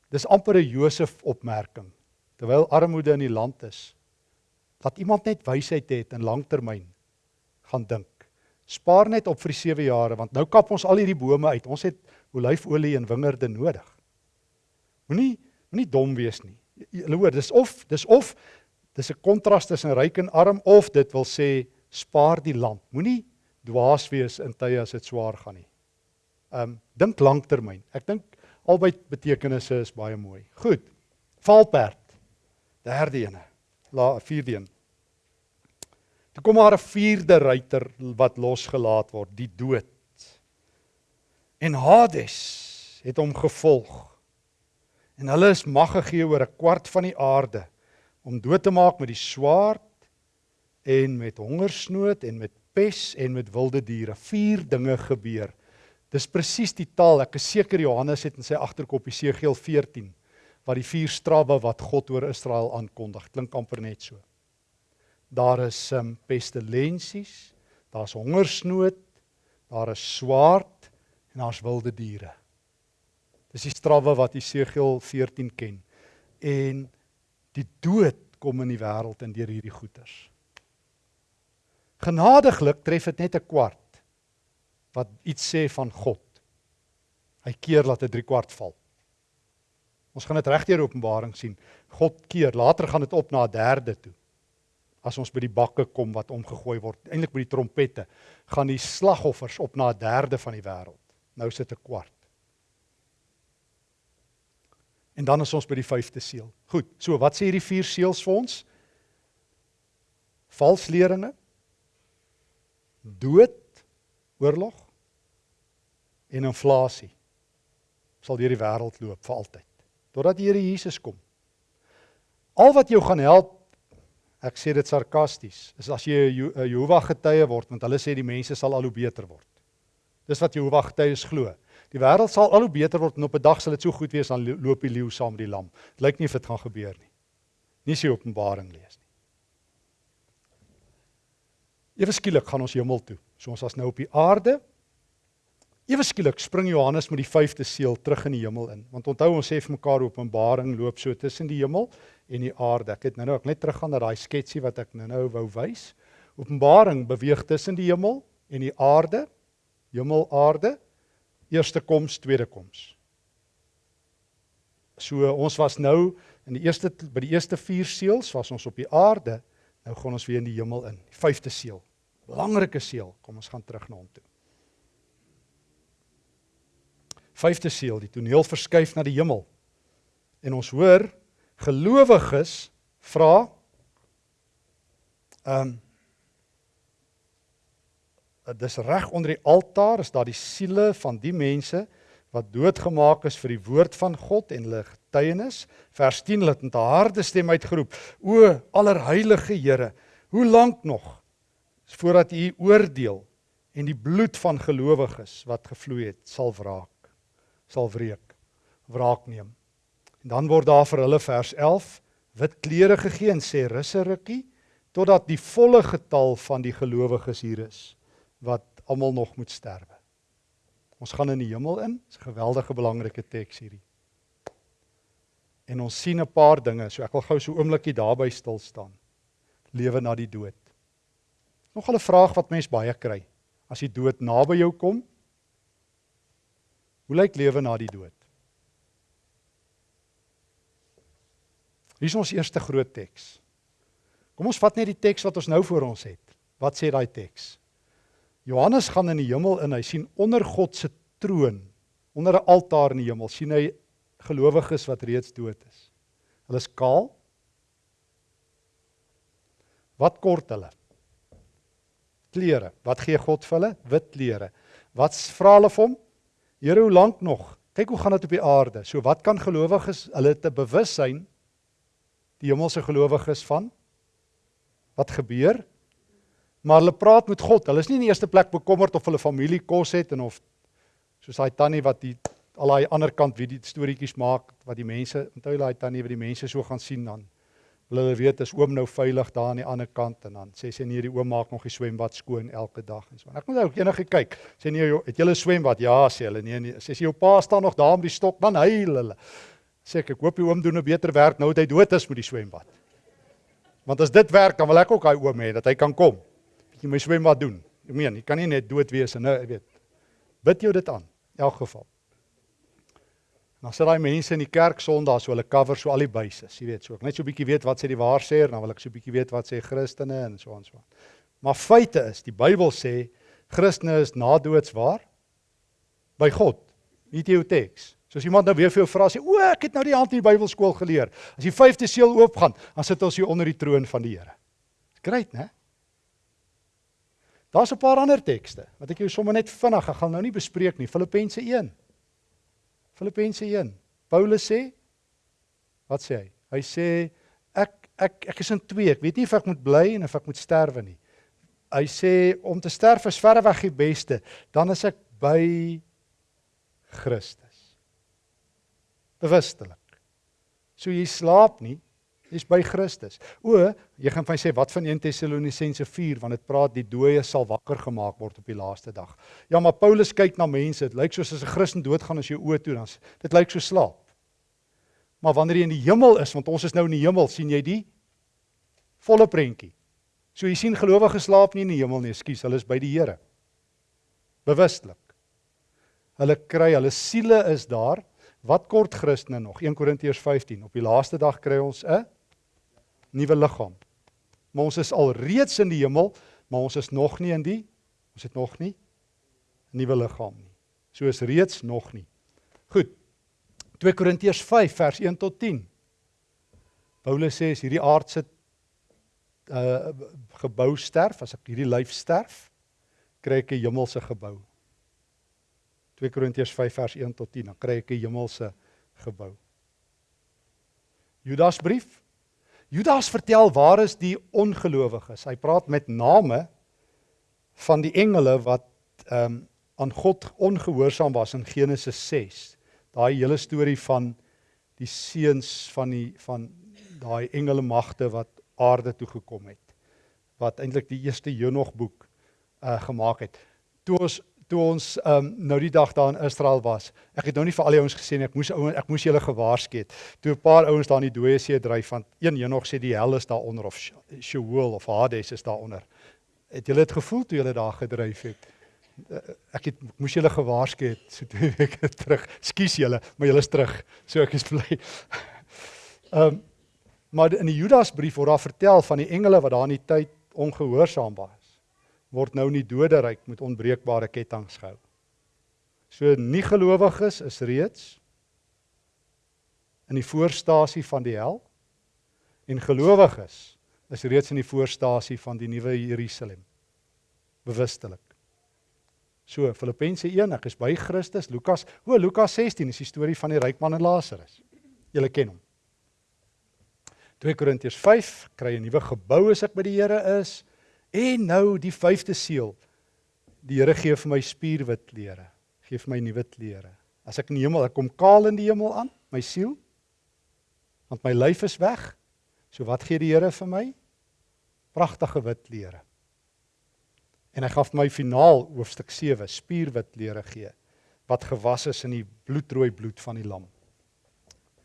Dis amper 'n Josef opmerking. Terwyl armoede in die land is, laat iemand net wysheid hê en langtermyn gaan dink. Spaar net op vir die 7 jare want nou kap ons al hierdie bome uit. Ons het olyfolie en wingerde nodig. Moenie moenie dom wees nie. Julle hoor, dis of dis of dis 'n kontras tussen ryk en arm of dit wil sê spaar die land. Moenie dwaas wees in tye as dit swaar gaan nie. Um dink lanktermyn. Ek dink albei betekenisse is baie mooi. Goed. Valperd. Derde ene. La vierde een. Toe kom maar 'n vierde ruiter wat losgelaat word, die dood. En Hades het hom gevolg. En hulle is mag gegee oor 'n kwart van die aarde om dood te maak met die swaard en met hongersnood en met pes en met wilde diere. Vier dinge gebeur. Dis presies die taal. Ek is seker Johannes het in sy agterkop Jesegiel 14 wat die vier strawwe wat God oor Israel aankondig. Klink amper net so. Daar is um, pestilensies, daar's hongersnood, daar is swaard en daar's wilde diere. Dis die strawwe wat Jesegiel 14 ken. En die dood kom in die wêreld en deur hierdie goeters. Genadiglik tref dit net 'n kwart wat iets sê van God. Hy keer laat 'n 3 kwart val. Ons gaan dit regdeur Openbaring sien. God keer, later gaan dit op na 'n derde toe as ons by die bakke kom wat omgegooi word, eintlik by die trompette, gaan die slagoffers op na 'n derde van die wêreld. Nou sit 'n kwart. En dan is ons by die vyfde seël. Goed, so wat sê hierdie vier seëls vir ons? Valsleringe, dood, oorlog en inflasie sal deur die wêreld loop vir altyd totdat die Here Jesus kom. Al wat jou gaan help Ek sê dit sarkasties. Is as jy 'n Jehovah getuie word, want hulle sê die mense sal al hoe beter word. Dis wat Jehovah getuies glo. Die wêreld sal al hoe beter word en op 'n dag sal dit so goed wees dan loop die leeu saam met die lam. Dit lyk nie of dit gaan gebeur nie. Nie sy Openbaring lees nie. Ewe skielik gaan ons hemel toe. So ons was nou op die aarde. Ewe skielik spring Johannes met die vyfde seël terug in die hemel in. Want onthou ons sê vir mekaar Openbaring loop so tussen die hemel en die aarde. Ek het nou-nou ek net teruggaan na daai sketsie wat ek nou-nou wou wys. Openbaring beweeg tussen die hemel en die aarde. Hemel, aarde. Eerste koms, tweede koms. So ons was nou in die eerste by die eerste vier seels was ons op die aarde. Nou gaan ons weer in die hemel in. Die vyfde seël. Belangrike seël. Kom ons gaan terug na hom toe. Vyfde seël, die toneel verskuif na die hemel. En ons hoor gelowiges vra ehm um, dis reg onder die altaar is daar die siele van die mense wat doodgemaak is vir die woord van God en hulle getuienis. Vers 10 het met 'n harde stem uitgeroep o allerheilige Here hoe lank nog voordat u oordeel en die bloed van gelowiges wat gevloei het sal wraak sal wreek wraak neem En dan word daar vir hulle vers 11 wit klere gegee en sê rus 'n rukkie totdat die volle getal van die gelowiges hier is wat almal nog moet sterwe. Ons gaan in die hemel in. Dis 'n geweldige belangrike teks hierdie. En ons sien 'n paar dinge. So ek wil gou so 'n oombliekie daarby stil staan. Lewe na die dood. Nog 'n vraag wat mense baie kry. As die dood naby jou kom, hoe lyk lewe na die dood? Hier is ons eerste groot teks. Kom ons vat net die teks wat ons nou voor ons het. Wat sê daai teks? Johannes gaan in die hemel in, hy sien onder God se troon, onder 'n altaar in die hemel, sien hy gelowiges wat reeds dood is. Hulle is kaal. Wat kort hulle? Klere. Wat gee God vir hulle? Wit klere. Wat vra hulle vir hom? Here, hoe lank nog? Kyk hoe gaan dit op die aarde. So wat kan gelowiges hulle te bewus sein die hemelse gelowiges van wat gebeur. Maar hulle praat met God. Hulle is nie in die eerste plek bekommerd of hulle familie kos het en of soos daai tannie wat die al daai ander kant wie die storieetjies maak wat die mense onthou daai tannie wat die mense so gaan sien dan Wil hulle weet is oom nou veilig daar aan die ander kant en dan sê sy nee, die oom maak nog die swembad skoon elke dag en so. En ek moet ook enige kyk. Sê nee, jy het julle swembad? Ja, sê hulle. Nee, nee. Sê sy jou pa staan nog daar met die stok, dan huil hulle. Sê ek, ek hoop die oom doen 'n beter werk nou dat hy dood is met die swembad. Want as dit werk, dan wil ek ook daai oom hê dat hy kan kom. Bietjie my swembad doen. Ek meen, jy kan nie net dood wees en nou, jy weet. Bid jou dit aan in elk geval. Dan sit daai mense in die kerk Sondag so hulle cover so al die bases, jy weet, so ek net so 'n bietjie weet wat sê die waarsêer, dan wil ek so 'n bietjie weet wat sê Christene en so aan so aan. Maar feite is, die Bybel sê Christene is na doodswaar by God. Jou teks. So as iemand nou weer vir jou vra sê, "O, ek het nou die hand in die Bybelskool geleer." As die vyfde seël oopgaan, dan sit ons hier onder die troon van die Here. Dis great, né? Daar's 'n paar ander tekste wat ek jou sommer net vinnig, ek gaan nou nie bespreek nie. Filippense 1. Filippense 1. Paulus sê wat sê hy? Hy sê ek ek ek is in twee. Ek weet nie of ek moet bly en of ek moet sterwe nie. Hy sê om te sterf is verreweg die beste. Dan is ek by Christus. Bewustelik. So jy slaap nie, jy's by Christus. O, jy gaan vir my sê wat van 1 Tessalonisense 4 want dit praat die dooie sal wakker gemaak word op die laaste dag. Ja, maar Paulus kyk na mense, dit lyk soos as 'n Christen doodgaan as jy oë toe dan. Dit lyk so slaap. Maar wanneer jy in die hemel is, want ons is nou in die hemel, sien jy die volle prentjie. So jy sien gelowiges slaap nie in die hemel nie, ekskuus, hulle is by die Here. Bewustelik. Hulle kry, hulle siele is daar. Wat kort Christene nog? 1 Korintiërs 15. Op die laaste dag kry ons 'n nuwe liggaam. Maar ons is al reeds in die hemel, maar ons is nog nie in die ons het nog nie 'n nuwe liggaam nie. So is reeds nog nie. Goed. 2 Korintiërs 5 vers 1 tot 10. Paulus sê as hierdie aardse uh gebou sterf, as ek hierdie lyf sterf, kry ek 'n hemelse gebou. 2 Korintiërs 5 vers 1 tot 10, dan kry ek 'n hemelse gebou. Judas brief Judas vertel waar is die ongelowiges. Hy praat met name van die engele wat ehm um, aan God ongehoorsaam was in Genesis 6. Daai hele storie van die seuns van die van daai engele magte wat aarde toe gekom het. Wat eintlik die eerste Henog boek uh gemaak het. Toe ons toe ons um, nou die dag daar in Israel was. Ek het nou nie vir al die ouens gesê nie, ek moes ouens ek moes julle gewaarsku het. Toe 'n paar ouens daar in die dooie see dryf van een Henog sê die hel is daaronder of Sheol of Hades is daaronder. Het julle dit gevoel toe julle daar gedryf het? Eh, ek het moes julle gewaarsku het so twee [laughs] weke terug. Skus julle, maar julle is terug. So ek is bly. [laughs] Ehm um, maar in die Judasbrief word daar vertel van die engele wat daar in die tyd ongehoorsaam was word nou in die doderyk met onbreekbare kettinge gehou. So nie gelowiges is reeds in die voorstasie van die hel en gelowiges is reeds in die voorstasie van die nuwe Jerusalem. Bewustelik. So Filippense 1, ek is by Christus. Lukas, o Lukas 16 is die storie van die ryk man en Lazarus. Julle ken hom. 2 Korintiërs 5 kry 'n nuwe gebou as ek by die Here is. En nou die vyfde seël. Die Here gee vir my spierwit klere. Gee vir my nuwe klere. As ek in die hemel, ek kom kaal in die hemel aan, my siel. Want my lyf is weg. So wat gee die Here vir my? Pragtige wit klere. En hy vir my finaal hoofstuk 7 spierwit klere gee wat gewas is in die bloedrooi bloed van die lam.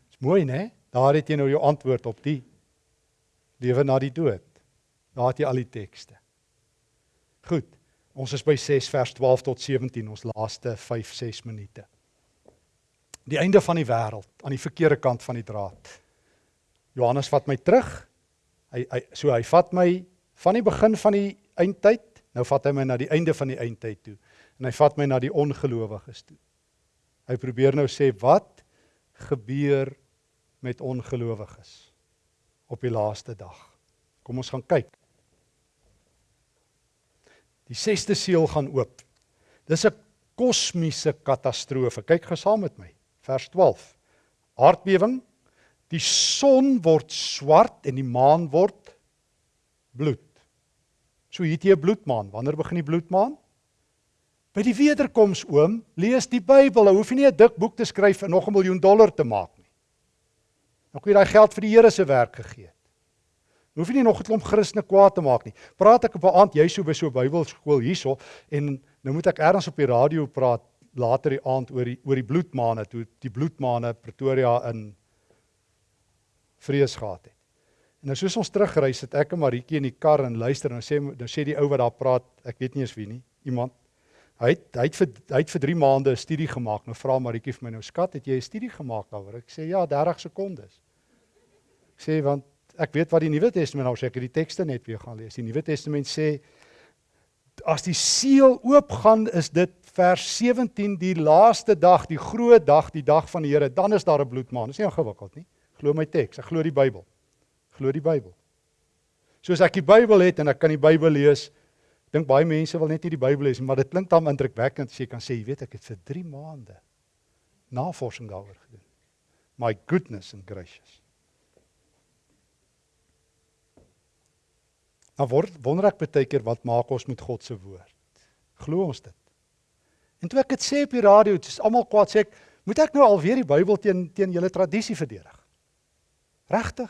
Dis mooi, né? Daar het jy nou jou antwoord op die lewe na die dood. Daar het jy al die tekste. Goed. Ons is by 6 vers 12 tot 17, ons laaste 5 6 minute. Die einde van die wêreld aan die verkeerde kant van die draad. Johannes vat my terug. Hy hy so hy vat my van die begin van die eindtyd, nou vat hy my na die einde van die eindtyd toe. En hy vat my na die ongelowiges toe. Hy probeer nou sê wat gebeur met ongelowiges op die laaste dag. Kom ons gaan kyk. Die sesde seël gaan oop. Dis 'n kosmiese katastrofe. Kyk gou saam met my. Vers 12. Aardbewing. Die son word swart en die maan word bloed. So hier het jy 'n bloedmaan. Wanneer begin die bloedmaan? By die wederkoms oom, lees die Bybel. Jy hoef nie 'n dik boek te skryf en nog 'n miljoen dollar te maak nie. Dan kan jy daai geld vir die Here se werk gegee. Hoef jy nie nog 'n klomp Christene kwaad te maak nie. Praat ek op 'n aand jy so by so Bybelskool hierso en nou moet ek ergens op die radio praat later die aand oor die oor die bloedmaane toe die bloedmaane Pretoria in vrees gehad het. En nou soos ons teruggery sit ek en Maritjie in die kar en luister en nou sê nou sê die ou wat daar praat, ek weet nie eens wie nie, iemand Hy het hy het vir hy het vir 3 maande 'n studie gemaak. Nou vra Maritjie vir my nou skat, het jy 'n studie gemaak daaroor? Ek sê ja, 30 sekondes. Ek sê want ek weet wat die Nuwe Testament nou sê, ek het die tekste net weer gaan lees. Die Nuwe Testament sê as die seël oopgaan, is dit vers 17 die laaste dag, die groot dag, die dag van die Here. Dan is daar 'n bloedmaan. Dis nie ingewikkeld nie. Glo my teks. Ek glo die Bybel. Glo die Bybel. Soos ek die Bybel het en ek kan die Bybel lees, dink baie mense wil net nie die Bybel lees nie, maar dit klink dan indrukwekkend as jy kan sê, jy weet ek het vir 3 maande navorsing daaroor gedoen. My goodness and gracious. Nou word wonder ek baie keer wat maak ons met God se woord? Glo ons dit? En toe ek dit sê op die radio, dis almal kwaad sê ek, moet ek nou alweer die Bybel teen teen julle tradisie verdedig? Regtig?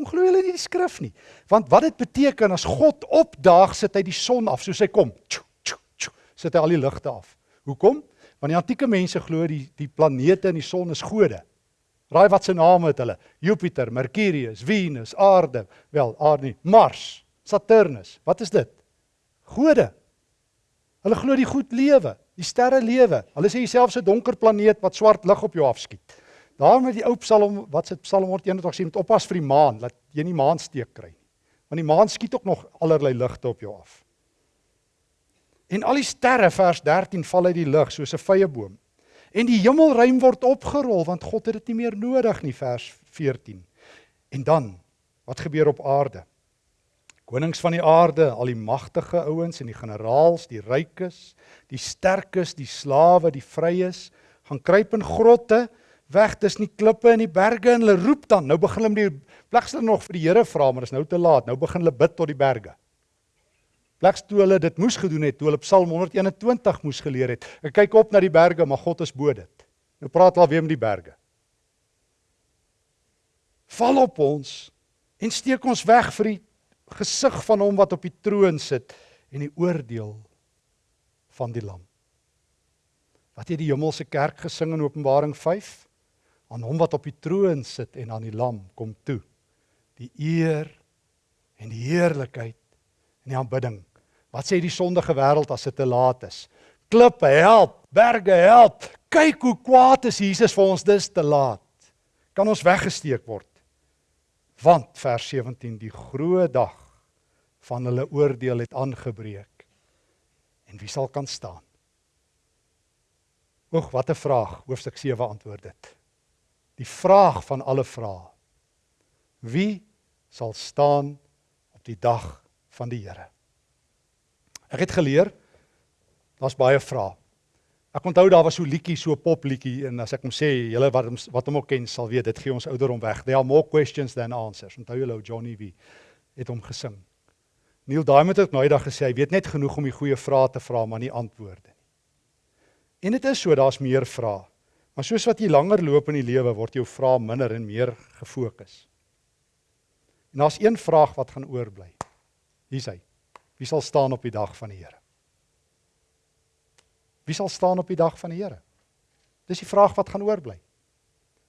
Hoe glo julle nie die skrif nie? Want wat dit beteken as God opdaag, sit hy die son af soos hy kom. Tju, tju, tju, sit hy al die ligte af. Hoekom? Want die antieke mense glo die die planete en die son is gode. Raai wat se name het hulle? Jupiter, Mercurius, Venus, Aarde, wel, Aarde nie, Mars, Saturnus. Wat is dit? Gode. Hulle glo die goed lewe, die sterre lewe. Hulle sê jouself 'n donker planeet wat swart lig op jou afskiet. Daarom het die ou Psalm wat se Psalm 121 sê moet oppas vir die maan dat jy nie maansteek kry nie. Want die maan skiet ook nog allerlei ligte op jou af. En al die sterre vers 13 val uit die lug soos 'n vye boom. En die hemelruim word opgerol want God het dit nie meer nodig nie vers 14. En dan wat gebeur op aarde? Konings van die aarde, al die magtige ouens en die generaals, die rykes, die sterkes, die slawe, die vryes, gaan kruip in grotte weg tussen die klippe en die berge en hulle roep dan. Nou begin hulle die plegs hulle nog vir die Here vra, maar dit is nou te laat. Nou begin hulle bid tot die berge. Plegs toe hulle dit moes gedoen het, toe hulle Psalm 121 moes geleer het. Ek kyk op na die berge, maar God is bo dit. Nou praat hulle weer met die berge. Val op ons en steek ons weg vir die gesig van hom wat op die troon sit en die oordeel van die lam. Wat het die hemelse kerk gesing in Openbaring aan hom wat op die troon sit en aan die lam kom toe. Die eer en die heerlikheid en die aanbidding. Wat sê die sondige wêreld as dit te laat is? Klippe help! Berge help! Kyk hoe kwaad is Jesus vir ons dis te laat. Kan ons weggesteek word want vers 17 die groot dag van hulle oordeel het aangebreek en wie sal kan staan Oek, wat 'n vraag. Hoofstuk 7 antwoord dit die vraag van alle vrae. Wie sal staan op die dag van die Here? Ek het geleer daar's baie vrae. Ek onthou daar was so liedjie, so popliedjie en as ek hom sê, julle wat hom wat hom ook ken sal weet, dit gee ons ouderdom weg. There are more questions than answers. Onthou julle ou Johnny V het hom gesing. Neil Diamond het nou eendag gesê hy weet net genoeg om die goeie vrae te vra, maar nie antwoorde nie. En dit is so, daar's meer vrae. Maar soos wat jy langer loop in die lewe, word jou vrae minder en meer gefokus. En daar's een vraag wat gaan oorbly. Hier's hy. Wie sal staan op die dag van die Here? Wie sal staan op die dag van die Here? Dis die vraag wat gaan oorbly.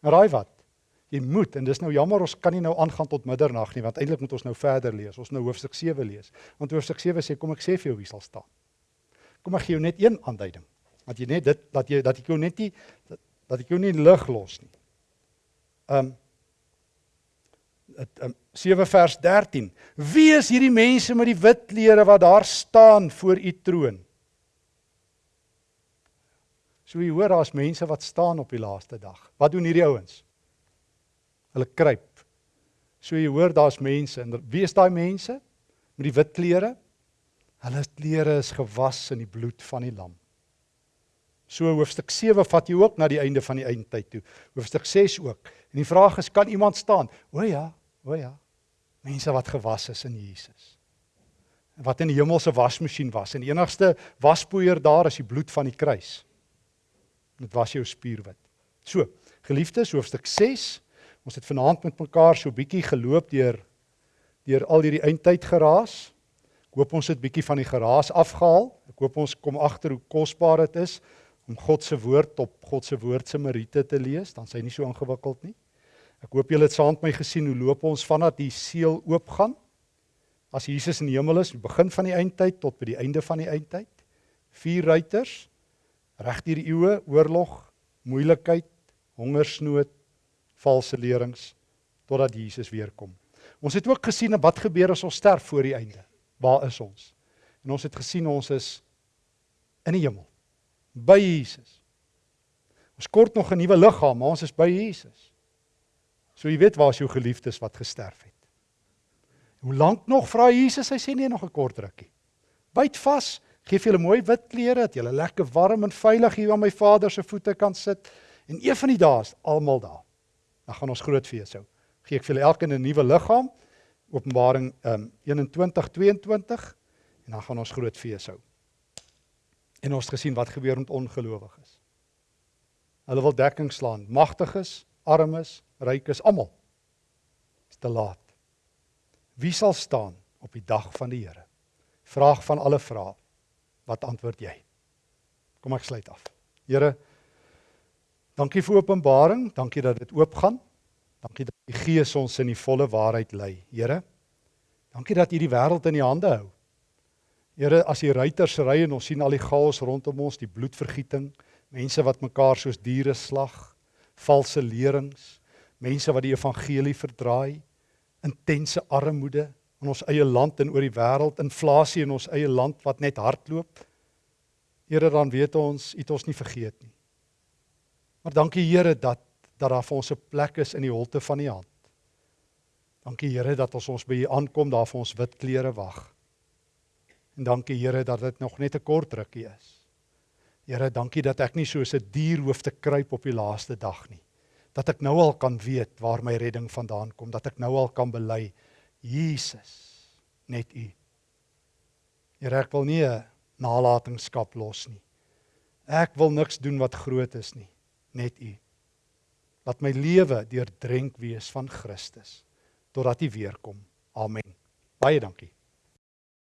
En raai wat? Jy moet en dis nou jammer ons kan nie nou aangaan tot middernag nie want eintlik moet ons nou verder lees. Ons nou hoofstuk 7 lees. Want hoofstuk 7 sê kom ek sê vir jou wie sal staan. Kom ek gee jou net een aanduiding. Dat jy net dit dat jy dat ek jou net nie dat, dat ek jou nie lig los nie. Um dit um, 7 vers 13. Wie is hierdie mense met die wit klere wat daar staan voor u troon? So jy hoor daar's mense wat staan op die laaste dag. Wat doen hierdie ouens? Hulle kruip. So jy hoor daar's mense en wie is daai mense met die wit klere? Hulle klere is gewas in die bloed van die lam. So hoofstuk 7 vat jy ook na die einde van die eindtyd toe. Hoofstuk 6 ook. En die vraag is kan iemand staan? O ja, o ja. Mense wat gewas is in Jesus. Wat in die hemelse wasmasjien was en die enigste waspoeier daar is die bloed van die kruis. Dit was jou spierwit. So, geliefdes, hoofstuk 6. Ons het vanaand met mekaar so bietjie geloop deur deur al hierdie eindtyd geraas. Ek hoop ons het bietjie van die geraas afgehaal. Ek hoop ons kom agter hoe kosbaar dit is om God se woord op God se woord se meriete te lees, dan s'hy nie so ingewikkeld nie. Ek hoop julle het saam met my gesien hoe loop ons vanaf die seël oopgaan. As Jesus in die hemel is, die begin van die eindtyd tot by die einde van die eindtyd. Vier ruiters reg deur die eeue, oorlog, moeilikheid, hongersnood, valse leerings totdat Jesus weer kom. Ons het ook gesien wat gebeur as ons sterf voor die einde. Waar is ons? En ons het gesien ons is in die hemel by Jesus. Ons kort nog 'n nuwe liggaam, maar ons is by Jesus. So jy weet waar is jou geliefdes wat gesterf het. Hoe lank nog vra Jesus? Hy sê nee nog 'n kort rukkie. Byt vas, gee vir julle mooi wit klere dat julle lekker warm en veilig hier aan my Vader se voete kan sit en een van die dae is almal daar. Dan gaan ons groot fees hou. Gee ek vir julle elkeen 'n nuwe liggaam. Openbaring um 21 22 en dan gaan ons groot fees hou. En ons het gesien wat gebeur met ongelowiges. Hulle wil dekking slaan, magtiges, armes, rykes, almal. Dit is te laat. Wie sal staan op die dag van die Here? Vraag van alle vrae. Wat antwoord jy? Kom ek sluit af. Here, dankie vir openbaring, dankie dat dit oopgaan. Dankie dat die Gees ons in die volle waarheid lei. Here, dankie dat U die wêreld in U hande hou. Here, as die ruiters ry en ons sien al die chaos rondom ons, die bloedvergieting, mense wat mekaar soos diere slag, valse leringe, mense wat die evangelie verdraai, intense armoede in ons eie land en oor die wêreld, inflasie in ons eie land wat net hardloop. Here, dan weet ons, U het ons nie vergeet nie. Maar dankie Here dat dat daar vir ons 'n plek is in die holte van U hand. Dankie Here dat ons ons by U aankom, daar vir ons wit klere wag. En dankie Here dat dit nog net 'n kort rukkie is. Here, dankie dat ek nie soos 'n dier hoef te kruip op die laaste dag nie. Dat ek nou al kan weet waar my redding vandaan kom, dat ek nou al kan bely Jesus, net U. Here, ek wil nie 'n nalatenskap los nie. Ek wil niks doen wat groot is nie, net U. Laat my lewe deurdrenk wees van Christus totdat U weer kom. Amen. Baie dankie.